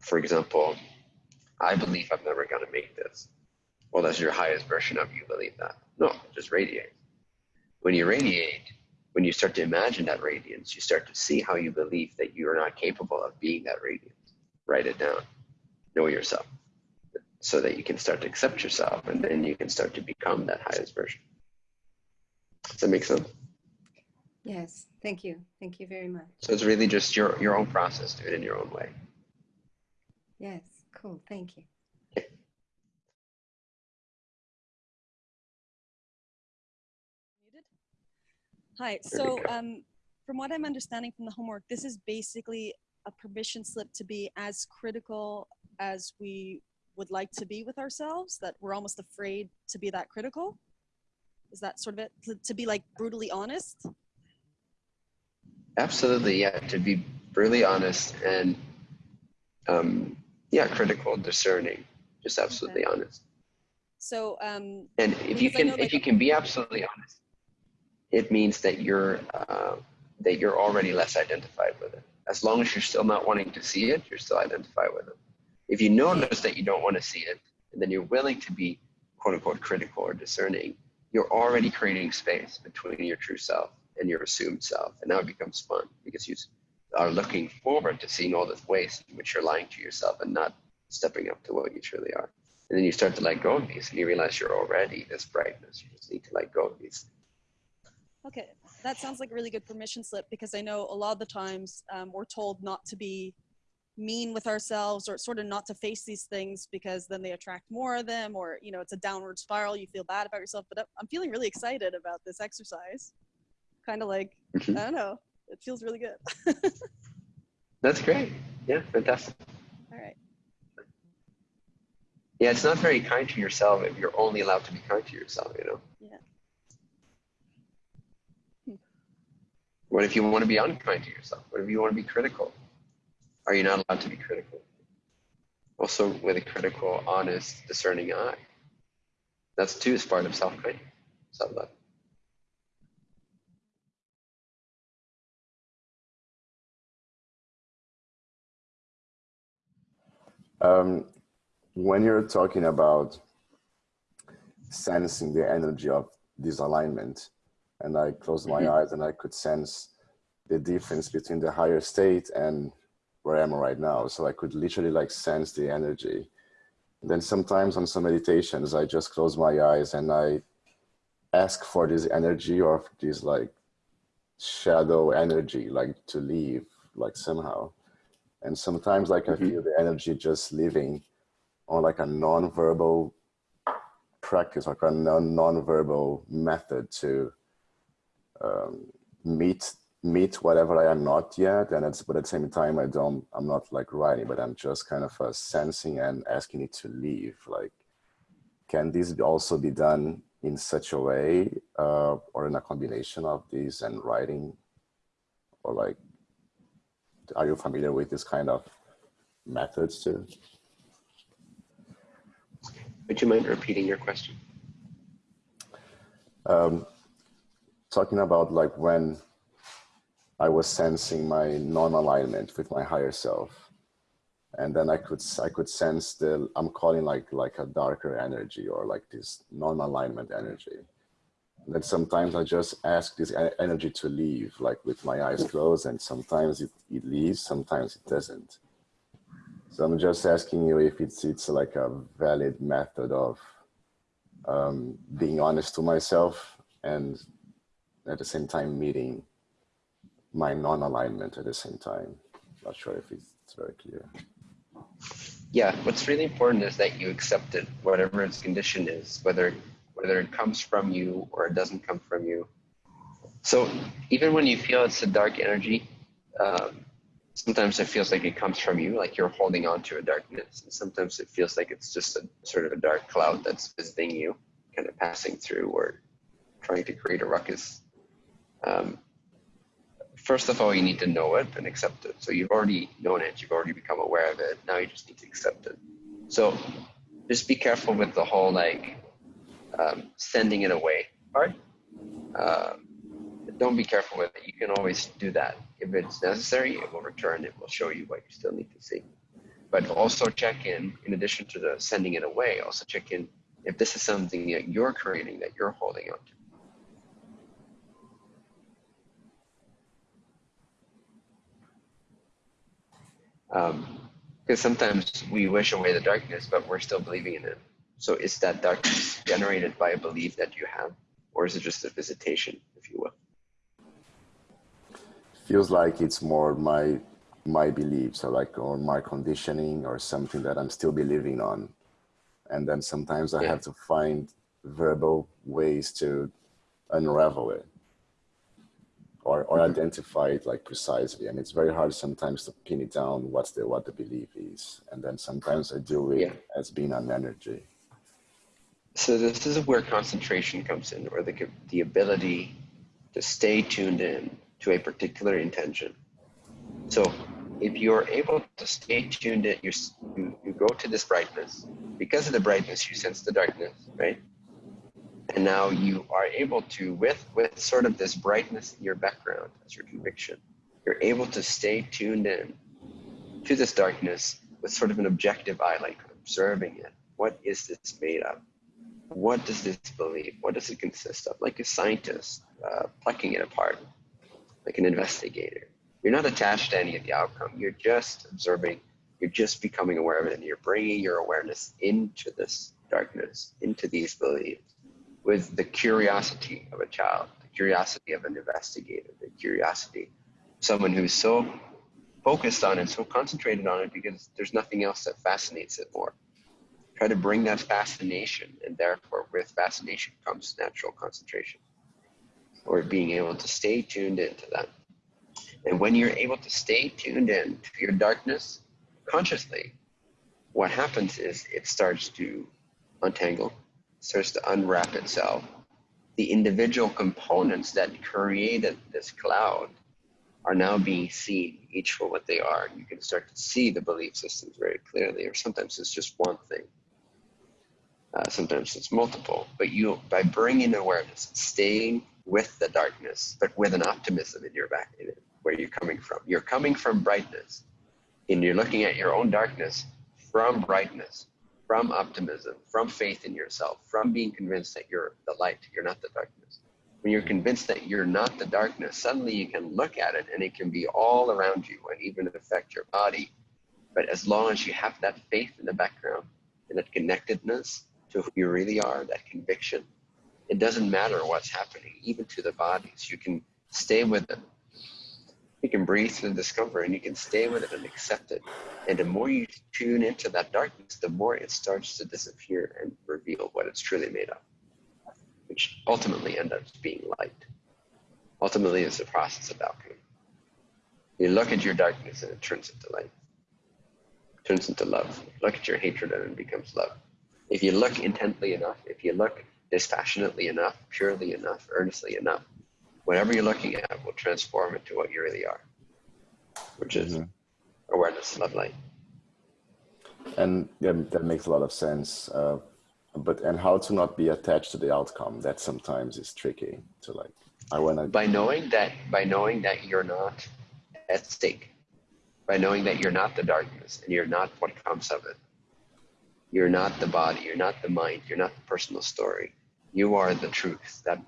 For example, I believe I'm never going to make this. Well, that's your highest version of you believe that. No, just radiate. When you radiate, when you start to imagine that radiance, you start to see how you believe that you are not capable of being that radiance. Write it down. Know yourself so that you can start to accept yourself and then you can start to become that highest version. Does that make sense? Yes, thank you. Thank you very much. So it's really just your, your own process. Do it in your own way. Yes, cool. Thank you. Hi. So, um, from what I'm understanding from the homework, this is basically a permission slip to be as critical as we would like to be with ourselves, that we're almost afraid to be that critical. Is that sort of it? To, to be like brutally honest? Absolutely, yeah. To be brutally honest and, um, yeah, critical, discerning, just absolutely okay. honest. So, um, and if you can, know, like, if you can be absolutely honest, it means that you're uh, that you're already less identified with it. As long as you're still not wanting to see it, you're still identified with it. If you notice that you don't want to see it, and then you're willing to be quote unquote critical or discerning, you're already creating space between your true self and your assumed self. And now it becomes fun because you are looking forward to seeing all the ways in which you're lying to yourself and not stepping up to what you truly are. And then you start to let go of these and you realize you're already this brightness. You just need to let go of these. Okay, that sounds like a really good permission slip because I know a lot of the times um, we're told not to be mean with ourselves or sort of not to face these things because then they attract more of them or you know it's a downward spiral. You feel bad about yourself but i'm feeling really excited about this exercise. Kind of like mm-hmm. i don't know it feels really good. That's great. Yeah fantastic. All right. Yeah it's not very kind to yourself if you're only allowed to be kind to yourself you know? Yeah what if you want to be unkind to yourself what if you want to be critical are you not allowed to be critical? Also, with a critical, honest, discerning eye. That's too is part of self-kindness, self-love. Um, when you're talking about sensing the energy of disalignment, and I closed my mm -hmm. eyes and I could sense the difference between the higher state and where I am right now. So I could literally like sense the energy. And then sometimes on some meditations, I just close my eyes and I ask for this energy or this like shadow energy, like to leave, like somehow. And sometimes like mm -hmm. I mm-hmm. feel the energy just leaving on like a non-verbal practice, like a non-verbal method to um, meet meet whatever I am not yet. And it's, but at the same time, I don't, I'm not like writing, but I'm just kind of uh, sensing and asking it to leave. Like, can this also be done in such a way uh, or in a combination of these and writing? Or like, are you familiar with this kind of methods too? Would you mind repeating your question? Um, talking about like when I was sensing my non-alignment with my higher self. And then I could, I could sense the, I'm calling like, like a darker energy or like this non-alignment energy. And then sometimes I just ask this energy to leave, like with my eyes closed, and sometimes it, it leaves, sometimes it doesn't. So I'm just asking you if it's, it's like a valid method of um, being honest to myself and at the same time meeting my non-alignment at the same time. Not sure if it's very clear. Yeah, what's really important is that you accept it, whatever its condition is, whether whether it comes from you or it doesn't come from you. So even when you feel it's a dark energy, um, sometimes it feels like it comes from you, like you're holding on to a darkness. And sometimes it feels like it's just a sort of a dark cloud that's visiting you, kind of passing through or trying to create a ruckus. Um, first of all, you need to know it and accept it. So you've already known it, you've already become aware of it. Now you just need to accept it. So just be careful with the whole like um, sending it away part. Uh, don't be careful with it. You can always do that. If it's necessary, it will return. It will show you what you still need to see. But also check in, in addition to the sending it away, also check in if this is something that you're creating that you're holding on to. Because um, sometimes we wish away the darkness, but we're still believing in it. So is that darkness generated by a belief that you have, or is it just a visitation, if you will? Feels like it's more my my beliefs, or like or my conditioning, or something that I'm still believing on, and then sometimes I yeah. have to find verbal ways to unravel it or, or identify it like precisely. And it's very hard sometimes to pin it down what's the what the belief is. And then sometimes I deal with yeah. as being an energy. So this is where concentration comes in, or the the ability to stay tuned in to a particular intention. So if you're able to stay tuned in, you, you, you go to this brightness. Because of the brightness, you sense the darkness, right? And now you are able to with with sort of this brightness in your background as your conviction you're able to stay tuned in to this darkness with sort of an objective eye like observing it. What is this made of? What does this believe? What does it consist of? Like a scientist uh, plucking it apart like an investigator. You're not attached to any of the outcome. You're just observing. You're just becoming aware of it. And you're bringing your awareness into this darkness into these beliefs with the curiosity of a child, the curiosity of an investigator, the curiosity, someone who's so focused on it, so concentrated on it because there's nothing else that fascinates it more. Try to bring that fascination, and therefore, with fascination comes natural concentration, or being able to stay tuned into that. And when you're able to stay tuned in to your darkness consciously, what happens is it starts to untangle starts to unwrap itself, the individual components that created this cloud are now being seen each for what they are. You can start to see the belief systems very clearly, or sometimes it's just one thing. Uh, sometimes it's multiple, but you, by bringing awareness, staying with the darkness, but with an optimism in your back, in it, where you're coming from. You're coming from brightness, and you're looking at your own darkness from brightness from optimism, from faith in yourself, from being convinced that you're the light, you're not the darkness. When you're convinced that you're not the darkness, suddenly you can look at it and it can be all around you and even affect your body. But as long as you have that faith in the background and that connectedness to who you really are, that conviction, it doesn't matter what's happening, even to the bodies. You can stay with it you can breathe through the discomfort and you can stay with it and accept it. And the more you tune into that darkness, the more it starts to disappear and reveal what it's truly made of, which ultimately ends up being light. Ultimately, it's a process of alchemy. You look at your darkness and it turns into light, turns into love. Look at your hatred and it becomes love. If you look intently enough, if you look dispassionately enough, purely enough, earnestly enough, whatever you're looking at will transform into what you really are, which is mm-hmm. awareness, love, light. And yeah, that makes a lot of sense. Uh, but and how to not be attached to the outcome? That sometimes is tricky. To like, I want to by knowing that by knowing that you're not at stake, by knowing that you're not the darkness and you're not what comes of it. You're not the body. You're not the mind. You're not the personal story. You are the truth that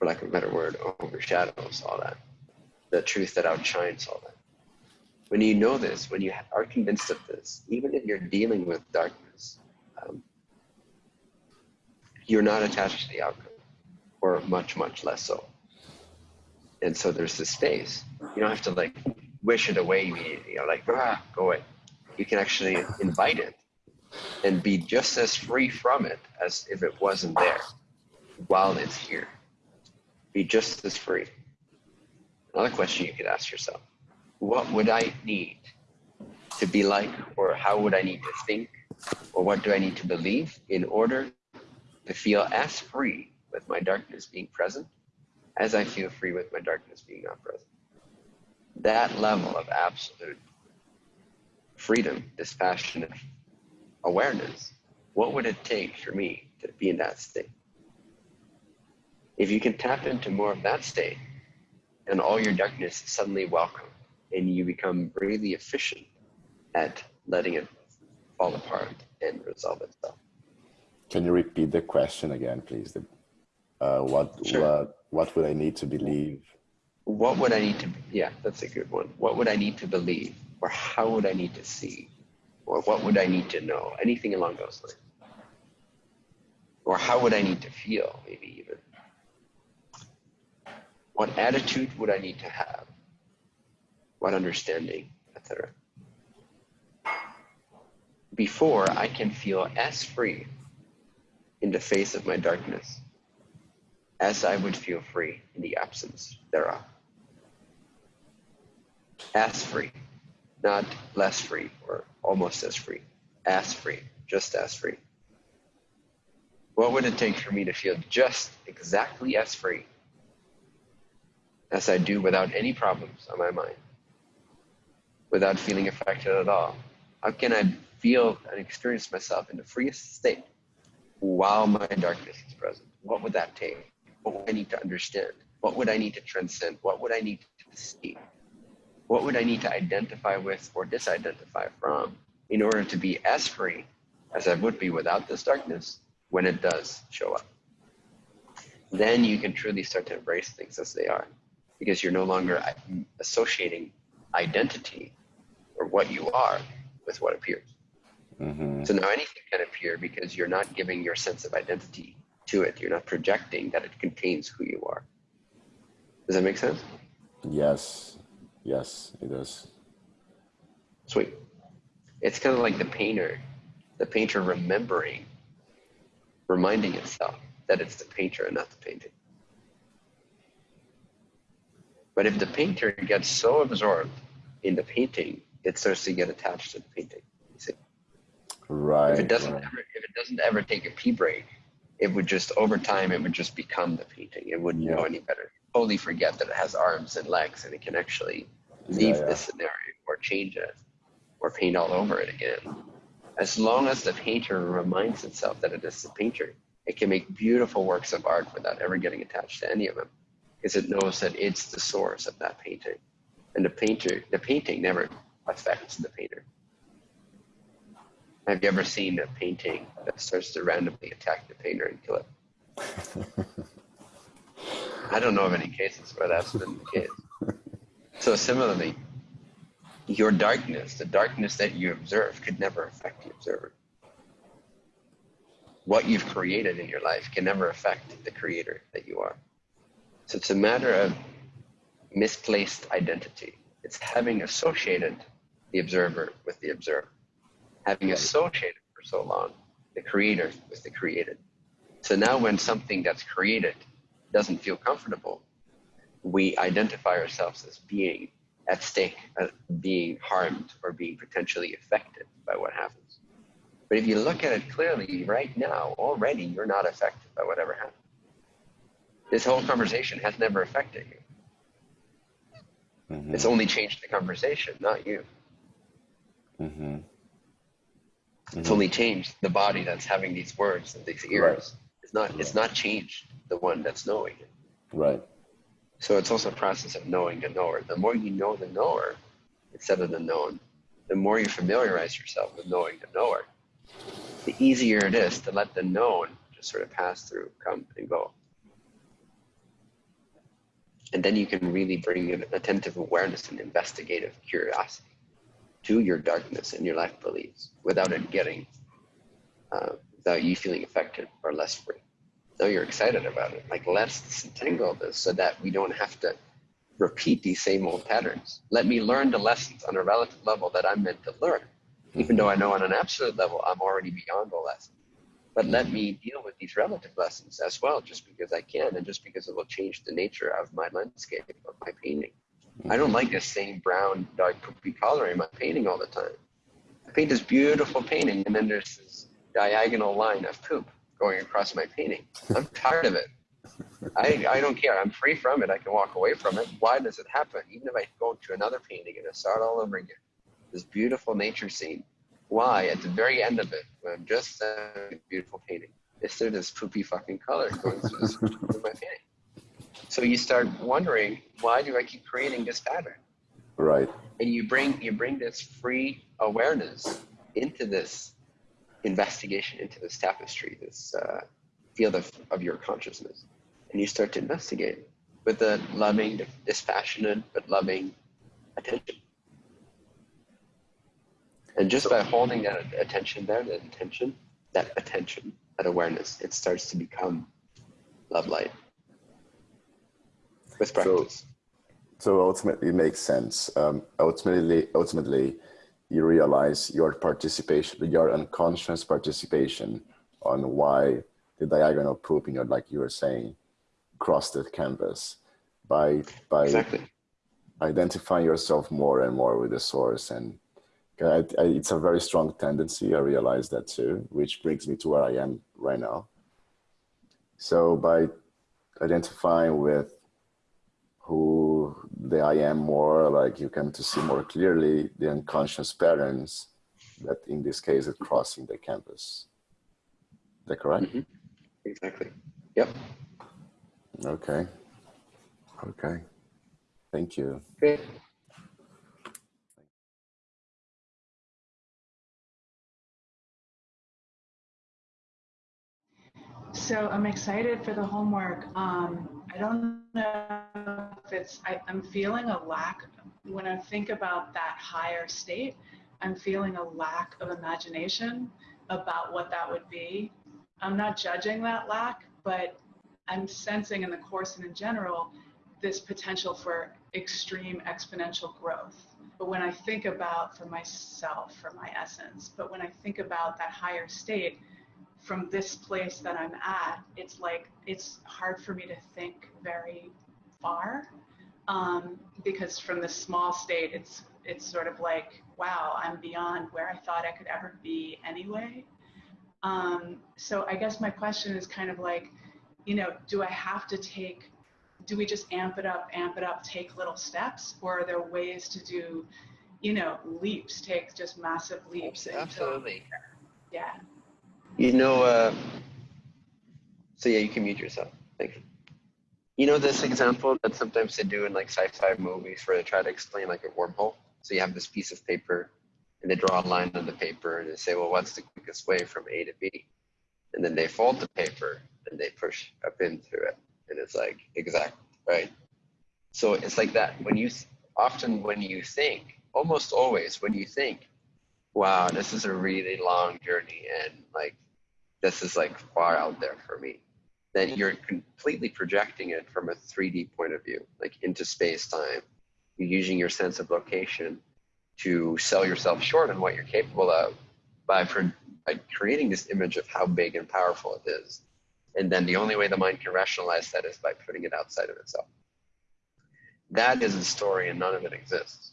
for lack of a better word, overshadows all that. The truth that outshines all that. When you know this, when you are convinced of this, even if you're dealing with darkness, um, you're not attached to the outcome, or much, much less so. And so there's this space. You don't have to like wish it away immediately, you know, like, ah, go away. You can actually invite it and be just as free from it as if it wasn't there while it's here be just as free. Another question you could ask yourself what would I need to be like, or how would I need to think, or what do I need to believe in order to feel as free with my darkness being present as I feel free with my darkness being not present? That level of absolute freedom, dispassionate awareness, what would it take for me to be in that state? If you can tap into more of that state, and all your darkness is suddenly welcome, and you become really efficient at letting it fall apart and resolve itself. Can you repeat the question again, please? The, uh, what Sure. what what would I need to believe? What would I need to, yeah, that's a good one. What would I need to believe? Or how would I need to see? Or what would I need to know? Anything along those lines. Or how would I need to feel, maybe even? What attitude would I need to have? What understanding, etc. Before I can feel as free in the face of my darkness as I would feel free in the absence thereof. As free, not less free or almost as free, as free, just as free. What would it take for me to feel just exactly as free as I do without any problems on my mind, without feeling affected at all? How can I feel and experience myself in the freest state while my darkness is present? What would that take? What would I need to understand? What would I need to transcend? What would I need to see? What would I need to identify with or disidentify from in order to be as free as I would be without this darkness when it does show up? Then you can truly start to embrace things as they are because you're no longer associating identity or what you are with what appears. hmm So now anything can appear because you're not giving your sense of identity to it. You're not projecting that it contains who you are. Does that make sense? Yes, yes, it does. Sweet. It's kind of like the painter, the painter remembering, reminding itself that it's the painter and not the painting. But if the painter gets so absorbed in the painting, it starts to get attached to the painting. You see? Right. if it doesn't right. ever if it doesn't ever take a pee break it would just over time it would just become the painting it wouldn't know any better totally forget that it has arms and legs and it can actually Yeah, leave yeah. the scenario or change it or paint all over it again as long as the painter reminds itself that it is the painter it can make beautiful works of art without ever getting attached to any of them because it knows that it's the source of that painting and the painter the painting never affects the painter have you ever seen a painting that starts to randomly attack the painter and kill it? I don't know of any cases where that's been the case. So similarly, your darkness, the darkness that you observe, could never affect the observer. What you've created in your life can never affect the creator that you are. So it's a matter of misplaced identity. It's having associated the observer with the observer having associated for so long the creator with the created. So now when something that's created doesn't feel comfortable, we identify ourselves as being at stake, uh, being harmed or being potentially affected by what happens. But if you look at it clearly right now, already you're not affected by whatever happened. This whole conversation has never affected you. Mhm, It's only changed the conversation, not you. mhm. It's Mhm. only changed the body that's having these words and these ears. It's not. It's not changed the one that's knowing it. Right. So it's also a process of knowing the knower. The more you know the knower instead of the known, the more you familiarize yourself with knowing the knower, the easier it is to let the known just sort of pass through, come and go. And then you can really bring an attentive awareness and investigative curiosity to your darkness and your life beliefs without it getting, uh, without you feeling affected or less free. Now you're excited about it. Like, let's disentangle this so that we don't have to repeat these same old patterns. Let me learn the lessons on a relative level that I'm meant to learn, even though I know on an absolute level I'm already beyond the lesson. But let mm-hmm. me deal with these relative lessons as well, just because I can, and just because it will change the nature of my landscape, of my painting. I don't like mm-hmm. this same brown, dark, poopy color in my painting all the time. I paint this beautiful painting, and then there's this diagonal line of poop going across my painting. I'm tired of it. I, I don't care. I'm free from it. I can walk away from it. Why does it happen? Even if I go to another painting and I start all over again, this beautiful nature scene, why at the very end of it, when I'm just a beautiful painting, is there this poopy fucking color going through, this, through my painting? So you start wondering, why do I keep creating this pattern? Right. And you bring you bring this free awareness into this investigation, into this tapestry, this uh, field of, of your consciousness, and you start to investigate with a loving, dispassionate, but loving attention. And just by holding that attention there, that attention, that attention, that awareness, it starts to become love light with practice. So, so ultimately, it makes sense. Um, ultimately, ultimately, you realize your participation, your unconscious participation on why the diagonal poop, you know, like you were saying, crossed the canvas by by exactly. identifying yourself more and more with the source and I, I, it's a very strong tendency. I realize that too, which brings me to where I am right now. So by identifying with who the I am more, like you come to see more clearly the unconscious patterns that in this case are crossing the canvas. Is that correct? Mm -hmm. Exactly. Yep. Okay. Okay. Thank you. So I'm excited for the homework. Um, I don't know if it's, I, I'm feeling a lack, when I think about that higher state, I'm feeling a lack of imagination about what that would be. I'm not judging that lack, but I'm sensing in the course and in general this potential for extreme exponential growth. But when I think about for myself, for my essence, but when I think about that higher state, from this place that I'm at, it's like it's hard for me to think very far um, because from this small state, it's it's sort of like wow, I'm beyond where I thought I could ever be anyway. Um, so I guess my question is kind of like, you know, do I have to take? Do we just amp it up, amp it up, take little steps, or are there ways to do, you know, leaps, take just massive leaps? Absolutely. yeah. You know, uh, so yeah, you can mute yourself. Thank you. You know this example that sometimes they do in like sci-fi movies where they try to explain like a wormhole. So you have this piece of paper and they draw a line on the paper and they say, well, what's the quickest way from A to B? And then they fold the paper and they push a pin through it. And it's like, exact, right? So it's like that. When you, often when you think, almost always when you think, wow, this is a really long journey and like this is like far out there for me. Then you're completely projecting it from a 3D point of view, like into space time. You're using your sense of location to sell yourself short on what you're capable of by, by creating this image of how big and powerful it is. And then the only way the mind can rationalize that is by putting it outside of itself. That is a story and none of it exists.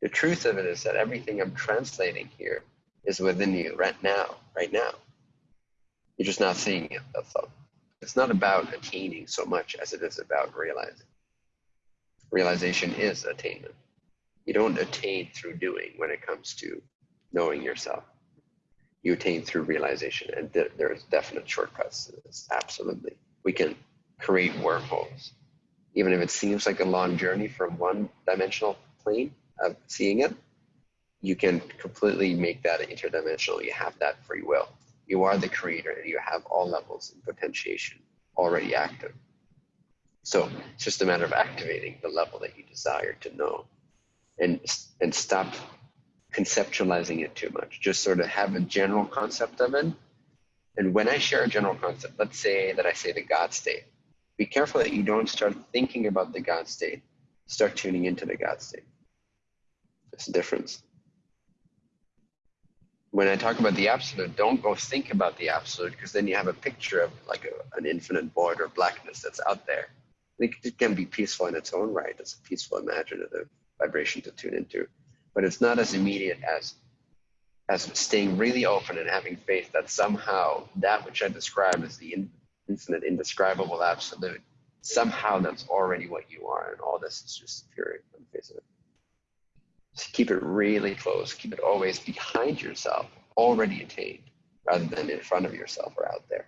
The truth of it is that everything I'm translating here is within you right now, right now. You're just not seeing it. It's not about attaining so much as it is about realizing. Realization is attainment. You don't attain through doing when it comes to knowing yourself. You attain through realization, and th- there's definite shortcuts to this. Absolutely, we can create wormholes, even if it seems like a long journey from one dimensional plane of seeing it, you can completely make that interdimensional. You have that free will. You are the creator and you have all levels in potentiation already active. So it's just a matter of activating the level that you desire to know and, and stop conceptualizing it too much. Just sort of have a general concept of it. And when I share a general concept, let's say that I say the God state, be careful that you don't start thinking about the God state, start tuning into the God state. There's a difference. When I talk about the absolute, don't go think about the absolute because then you have a picture of like a, an infinite void or blackness that's out there. It can be peaceful in its own right. It's a peaceful, imaginative vibration to tune into, but it's not as immediate as as staying really open and having faith that somehow that which I describe as the in, infinite, indescribable absolute, somehow that's already what you are, and all this is just appearing on the face of it. So keep it really close. Keep it always behind yourself, already attained, rather than in front of yourself or out there.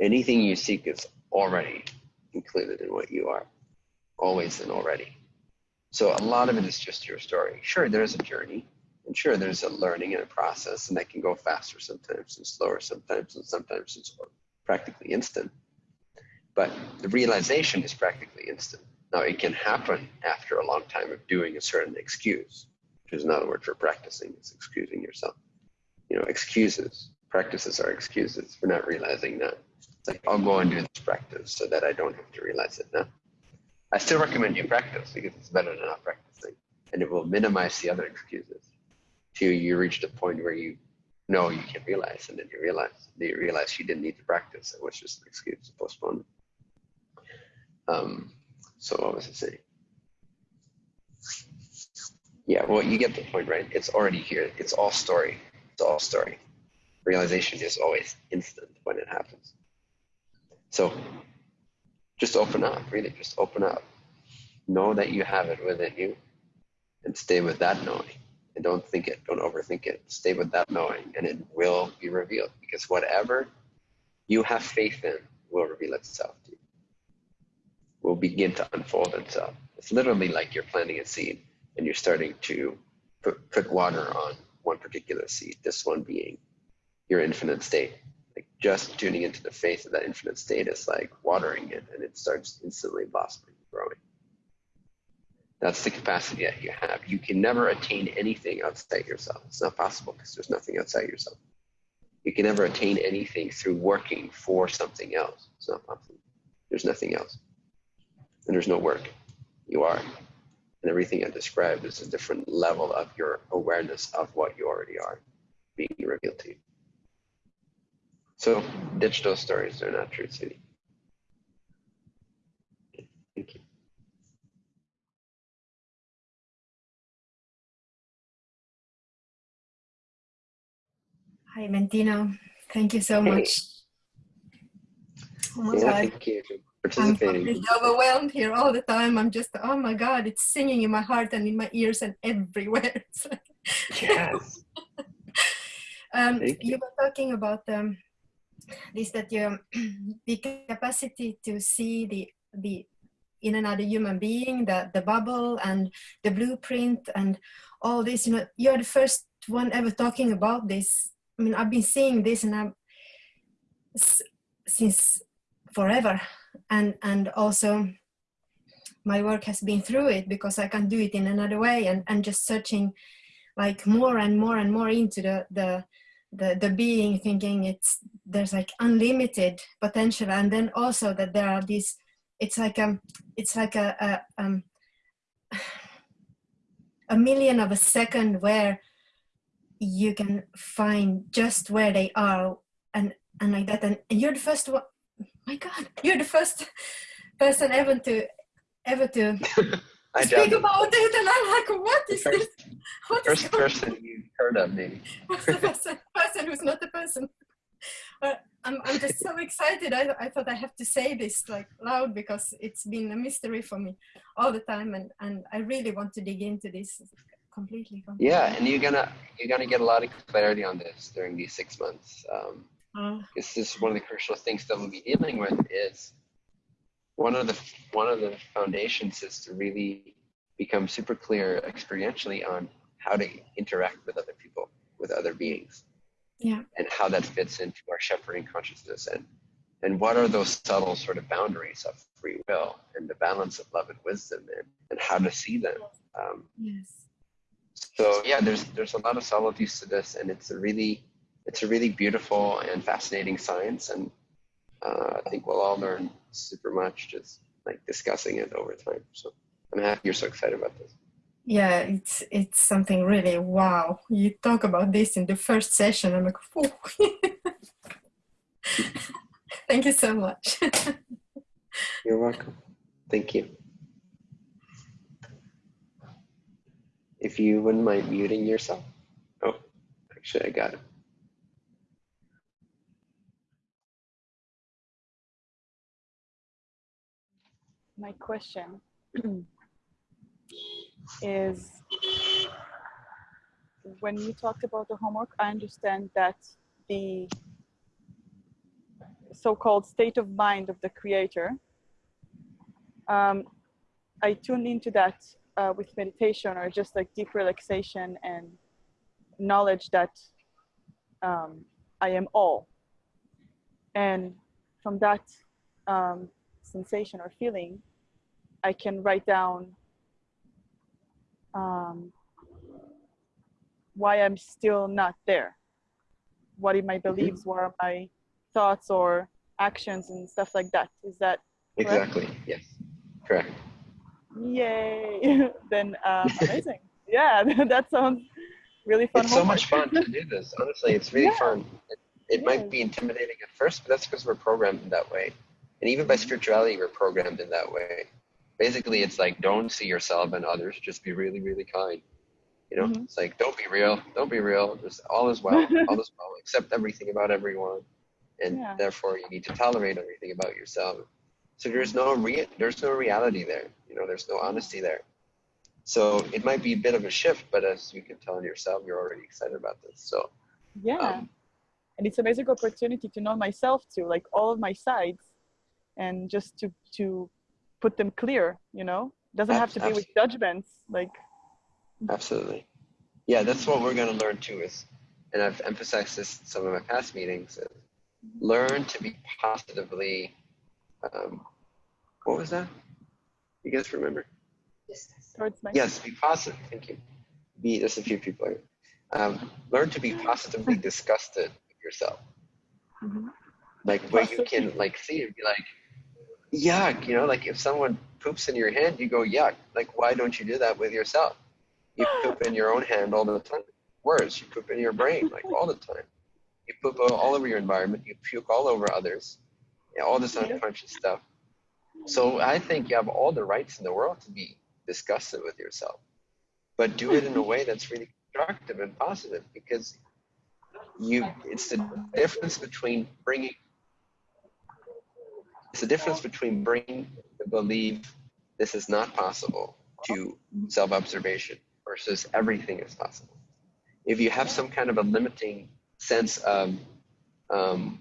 Anything you seek is already included in what you are, always and already. So a lot of it is just your story. Sure, there's a journey, and sure, there's a learning and a process, and that can go faster sometimes and slower sometimes, and sometimes it's practically instant. But the realization is practically instant. Now, it can happen after a long time of doing a certain excuse, which is another word for practicing, is excusing yourself. You know, excuses, practices are excuses for not realizing that. It's like, I'll go and do this practice so that I don't have to realize it now. I still recommend you practice because it's better than not practicing, and it will minimize the other excuses till you reach the point where you know you can realize, and then you realize, then you realize you didn't need to practice. It was just an excuse to postpone. Um, so what was I saying? Yeah, well, you get the point, right? It's already here. It's all story. It's all story. Realization is always instant when it happens. So just open up, really, just open up. Know that you have it within you and stay with that knowing. And don't think it, don't overthink it. Stay with that knowing and it will be revealed because whatever you have faith in will reveal itself to you, will begin to unfold itself. It's literally like you're planting a seed and you're starting to put, put water on one particular seed, this one being your infinite state. Like just tuning into the faith of that infinite state is like watering it and it starts instantly blossoming growing. That's the capacity that you have. You can never attain anything outside yourself. It's not possible because there's nothing outside yourself. You can never attain anything through working for something else. It's not possible. There's nothing else and there's no work you are and everything i described is a different level of your awareness of what you already are being revealed to you so ditch those stories. They're not true city. Thank you. Hi, Mentino. Thank you so Hey. much. Oh my Yeah, God. thank you I'm participating. completely overwhelmed here all the time. I'm just, oh my God, it's singing in my heart and in my ears and everywhere. Yes. um, Thank you were talking about um, this that your the capacity to see the the in another human being, the the bubble and the blueprint and all this. You know, you're the first one ever talking about this. I mean, I've been seeing this and I'm since forever, and and also my work has been through it because I can do it in another way and and just searching like more and more and more into the the the, the being thinking it's there's like unlimited potential. And then also that there are these it's like um it's like a, a um a million of a second where you can find just where they are and and like that. And you're the first one my god you're the first person ever to ever to I speak about it and i'm like what is this first, what is first going person you heard of, maybe. What's the person, person who's not the person? But I'm, I'm just so excited. I, I thought I have to say this like loud because it's been a mystery for me all the time, and, and I really want to dig into this completely. completely. Yeah, and you're gonna you're gonna get a lot of clarity on this during these six months. Um, Oh, this is one of the crucial things that we'll be dealing with is one of the one of the foundations is to really become super clear experientially on how to interact with other people with other beings. Yeah, and how that fits into our shepherding consciousness. And and what are those subtle sort of boundaries of free will and the balance of love and wisdom and, and how to see them? Um, yes. so yeah there's there's a lot of subtleties to this and it's a really it's a really beautiful and fascinating science and uh, i think we'll all learn super much just like discussing it over time so i'm happy you're so excited about this Yeah, it's it's something really wow. You talk about this in the first session. I'm like, thank you so much. you're welcome thank you if you wouldn't mind muting yourself oh actually i got it my question is when you talked about the homework, I understand that the so-called state of mind of the creator, um, I tuned into that uh, with meditation or just like deep relaxation and knowledge that um, I am all. And from that um, sensation or feeling, I can write down um, why I'm still not there. What are my beliefs? What are my thoughts or actions and stuff like that? Is that correct? Exactly. Yes. Correct. Yay! then um, amazing. yeah, that sounds really fun. It's so much fun to do this. Honestly, it's really Yeah. fun. It, it might be intimidating at first, but that's because we're programmed in that way. And even by spirituality, we're programmed in that way. Basically, it's like don't see yourself and others. Just be really, really kind. You know, Mhm. it's like don't be real. Don't be real. Just all is well. all is well. Accept everything about everyone, and Yeah. therefore you need to tolerate everything about yourself. So there's no rea- there's no reality there. You know, there's no honesty there. So it might be a bit of a shift, but as you can tell in yourself, you're already excited about this. So Yeah. um, and it's a amazing opportunity to know myself too, like all of my sides, and just to to put them clear. You know, doesn't have to be with judgments. Like Absolutely. Yeah, that's what we're going to learn too is, and I've emphasized this in some of my past meetings, is learn to be positively, um, what was that? You guys remember? Yes, be positive. Thank you. Be, there's a few people here. Um, learn to be positively disgusted with yourself. Mhm. Like where you can like see and be like, yuck, you know, like if someone poops in your hand, you go, yuck. Like, why don't you do that with yourself? You poop in your own hand all the time. Worse, you poop in your brain like all the time. You poop all over your environment. You puke all over others. Yeah, all this unconscious stuff. So I think you have all the rights in the world to be disgusted with yourself, but do it in a way that's really constructive and positive because you. It's the difference between bringing. It's the difference between bringing the belief this is not possible to self-observation versus everything is possible. If you have some kind of a limiting sense of um,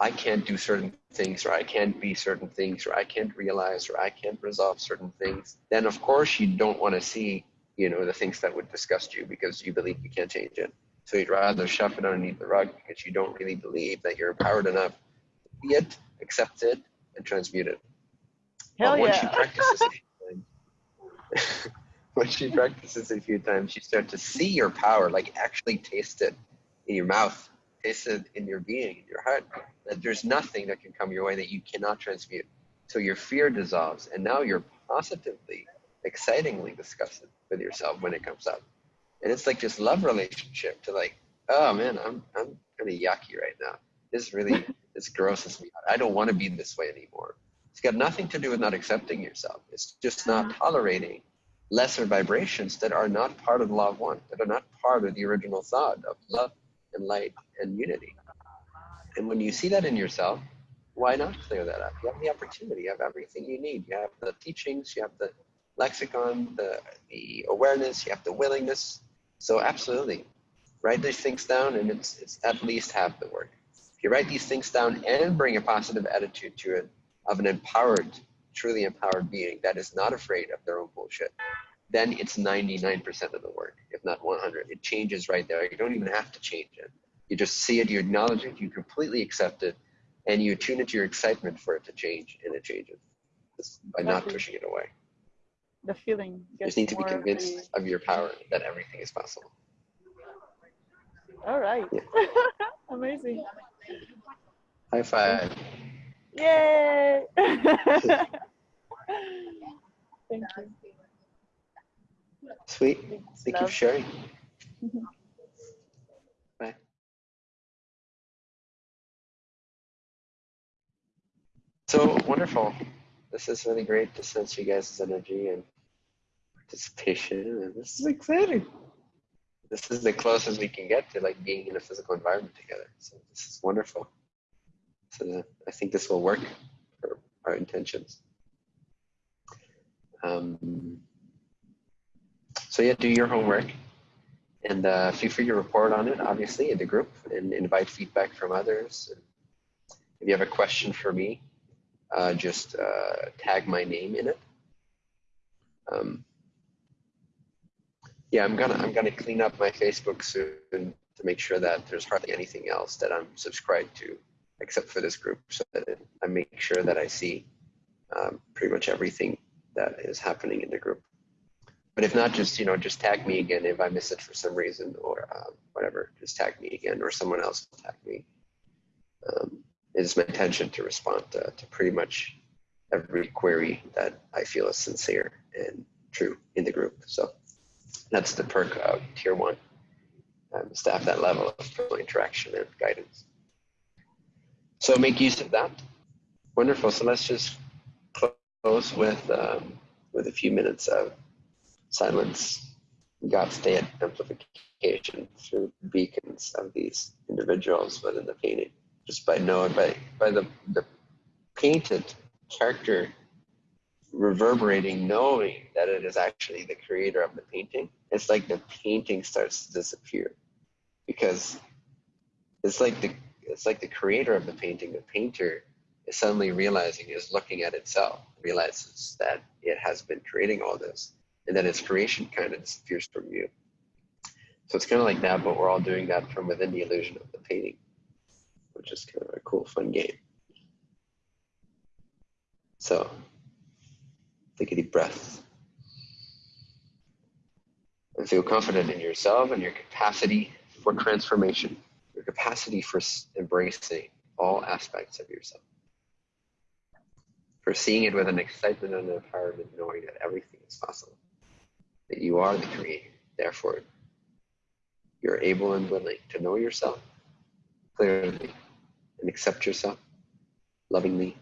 I can't do certain things, or I can't be certain things, or I can't realize, or I can't resolve certain things, then of course you don't want to see, you know, the things that would disgust you because you believe you can't change it. So you'd rather shove it underneath the rug because you don't really believe that you're empowered enough to see it, accept it, and transmute it. hell but once yeah. you practice this a few times, once you practice this a few times, you start to see your power, like actually taste it in your mouth, taste it in your being, in your heart. That there's nothing that can come your way that you cannot transmute. So your fear dissolves, and now you're positively, excitingly disgusted with yourself when it comes up. And it's like this love relationship to like, oh man, I'm I'm kind of yucky right now. This really this grosses me out. I don't want to be this way anymore. It's got nothing to do with not accepting yourself. It's just not mm-hmm. tolerating lesser vibrations that are not part of the law of one, that are not part of the original thought of love and light and unity. And when you see that in yourself, why not clear that up? You have the opportunity, you have everything you need. You have the teachings, you have the lexicon, the, the awareness, you have the willingness. So absolutely, write these things down and it's, it's at least half the work. If you write these things down and bring a positive attitude to it of an empowered, truly empowered being that is not afraid of their own bullshit, then it's 99% of the work, if not 100. It changes right there. You don't even have to change it. You just see it, you acknowledge it, you completely accept it, and you tune into your excitement for it to change, and it changes just by not pushing it away. the feeling. You just need to be convinced of your power that everything is possible. All right. Yeah. Amazing. High five. Yay! Thank you. Sweet. Thanks, Thank you for sharing. Bye. So wonderful. This is really great to sense you guys' energy and participation. And this is exciting. This is the closest we can get to like being in a physical environment together. So this is wonderful. So I think this will work for our intentions. Um, so yeah, do your homework and uh, feel free to report on it, obviously, in the group and invite feedback from others. If you have a question for me, uh, just uh, tag my name in it. Um, yeah, I'm gonna I'm gonna clean up my Facebook soon to make sure that there's hardly anything else that I'm subscribed to, except for this group, so that I make sure that I see um, pretty much everything that is happening in the group. But if not, just you know, just tag me again if I miss it for some reason or uh, whatever. Just tag me again, or someone else will tag me. Um, it is my intention to respond to, to pretty much every query that I feel is sincere and true in the group. So that's the perk of tier one. Um, staff that level of personal interaction and guidance. So make use of that. Wonderful. So let's just close with um, with a few minutes of silence. God state amplification through beacons of these individuals within the painting, just by knowing by by the the painted character reverberating, knowing that it is actually the creator of the painting. It's like the painting starts to disappear because it's like the it's like the creator of the painting, the painter is suddenly realizing is looking at itself, realizes that it has been creating all this, and then its creation kind of disappears from you So it's kind of like that, but we're all doing that from within the illusion of the painting, which is kind of a cool, fun game. So take a deep breath and feel confident in yourself and your capacity for transformation, your capacity for embracing all aspects of yourself, for seeing it with an excitement and an empowerment, knowing that everything is possible, that you are the creator. Therefore, you're able and willing to know yourself clearly and accept yourself lovingly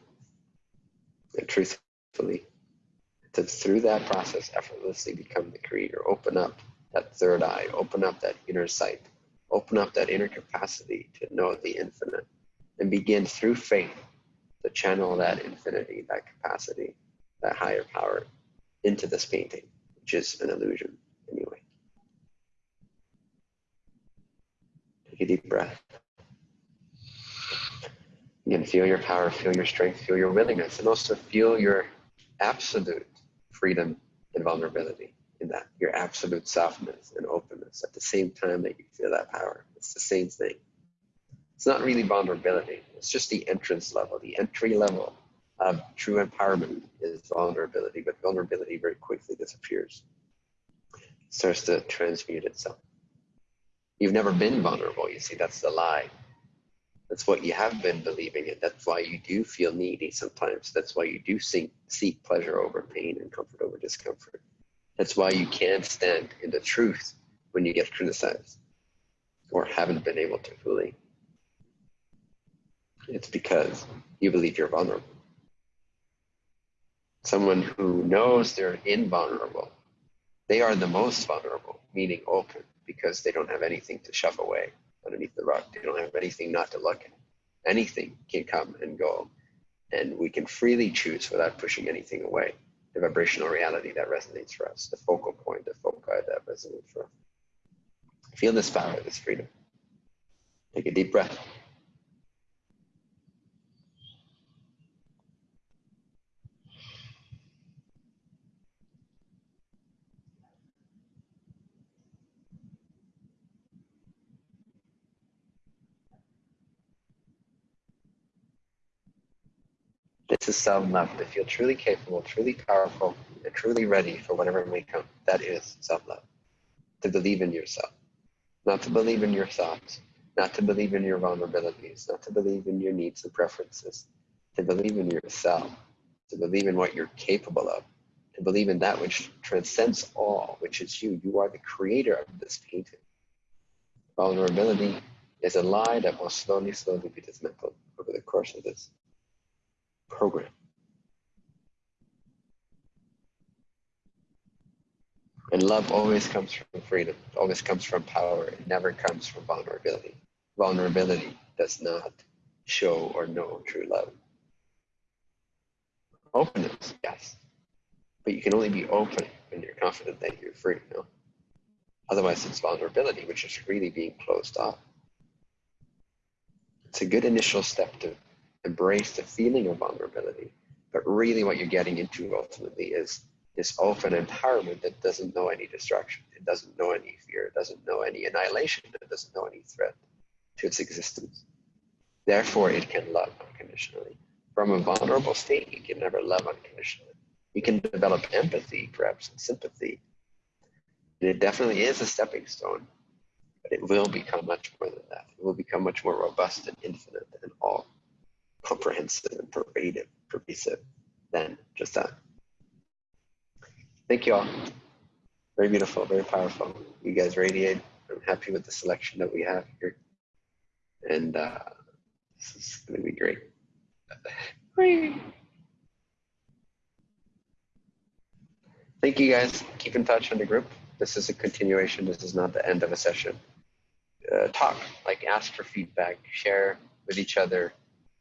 and truthfully. To through that process effortlessly become the creator. Open up that third eye, open up that inner sight, open up that inner capacity to know the infinite, and begin through faith to channel that infinity, that capacity, that higher power into this painting, which is an illusion anyway. Take a deep breath. Again, feel your power, feel your strength, feel your willingness, and also feel your absolute freedom and vulnerability in that, your absolute softness and openness at the same time that you feel that power. It's the same thing. It's not really vulnerability, it's just the entrance level. The entry level of true empowerment is vulnerability, but vulnerability very quickly disappears. It starts to transmute itself. You've never been vulnerable, you see, that's the lie. That's what you have been believing, and that's why you do feel needy sometimes. That's why you do seek, seek pleasure over pain and comfort over discomfort. That's why you can't stand in the truth when you get criticized or haven't been able to fully. It's because you believe you're vulnerable. Someone who knows they're invulnerable, they are the most vulnerable, meaning open, because they don't have anything to shove away underneath the rug. They don't have anything not to look at. Anything can come and go, and we can freely choose without pushing anything away. The vibrational reality that resonates for us, the focal point, the foci that resonates for us. Feel this power, this freedom. Take a deep breath. This is self-love to feel truly capable, truly powerful, and truly ready for whatever may come. That is self-love. To believe in yourself, not to believe in your thoughts, not to believe in your vulnerabilities, not to believe in your needs and preferences, to believe in yourself, to believe in what you're capable of, to believe in that which transcends all, which is you. You are the creator of this painting. Vulnerability is a lie that will slowly, slowly be dismantled over the course of this program. And love always comes from freedom, always comes from power, it never comes from vulnerability. Vulnerability does not show or know true love. Openness, yes. But you can only be open when you're confident that you're free, no? Otherwise, it's vulnerability, which is really being closed off. It's a good initial step to embrace the feeling of vulnerability. But really, what you're getting into ultimately is this open empowerment that doesn't know any destruction. It doesn't know any fear. It doesn't know any annihilation. It doesn't know any threat to its existence. Therefore, it can love unconditionally. From a vulnerable state, you can never love unconditionally. You can develop empathy, perhaps, and sympathy. And it definitely is a stepping stone, but it will become much more than that. It will become much more robust and infinite and all comprehensive and pervasive, pervasive than just that. Thank you all. Very beautiful, very powerful. You guys radiate. I'm happy with the selection that we have here. And uh, this is going to be great. Thank you guys. Keep in touch on the group. This is a continuation. This is not the end of a session. Uh, talk, like ask for feedback, share with each other,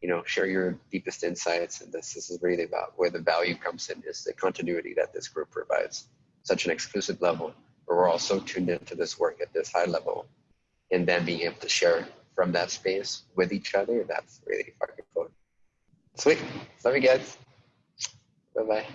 you know, share your deepest insights. And this, this is really about where the value comes in is the continuity that this group provides. Such an exclusive level where we're all so tuned into this work at this high level and then being able to share from that space with each other. That's really fucking cool. Sweet. Love you guys. Bye bye.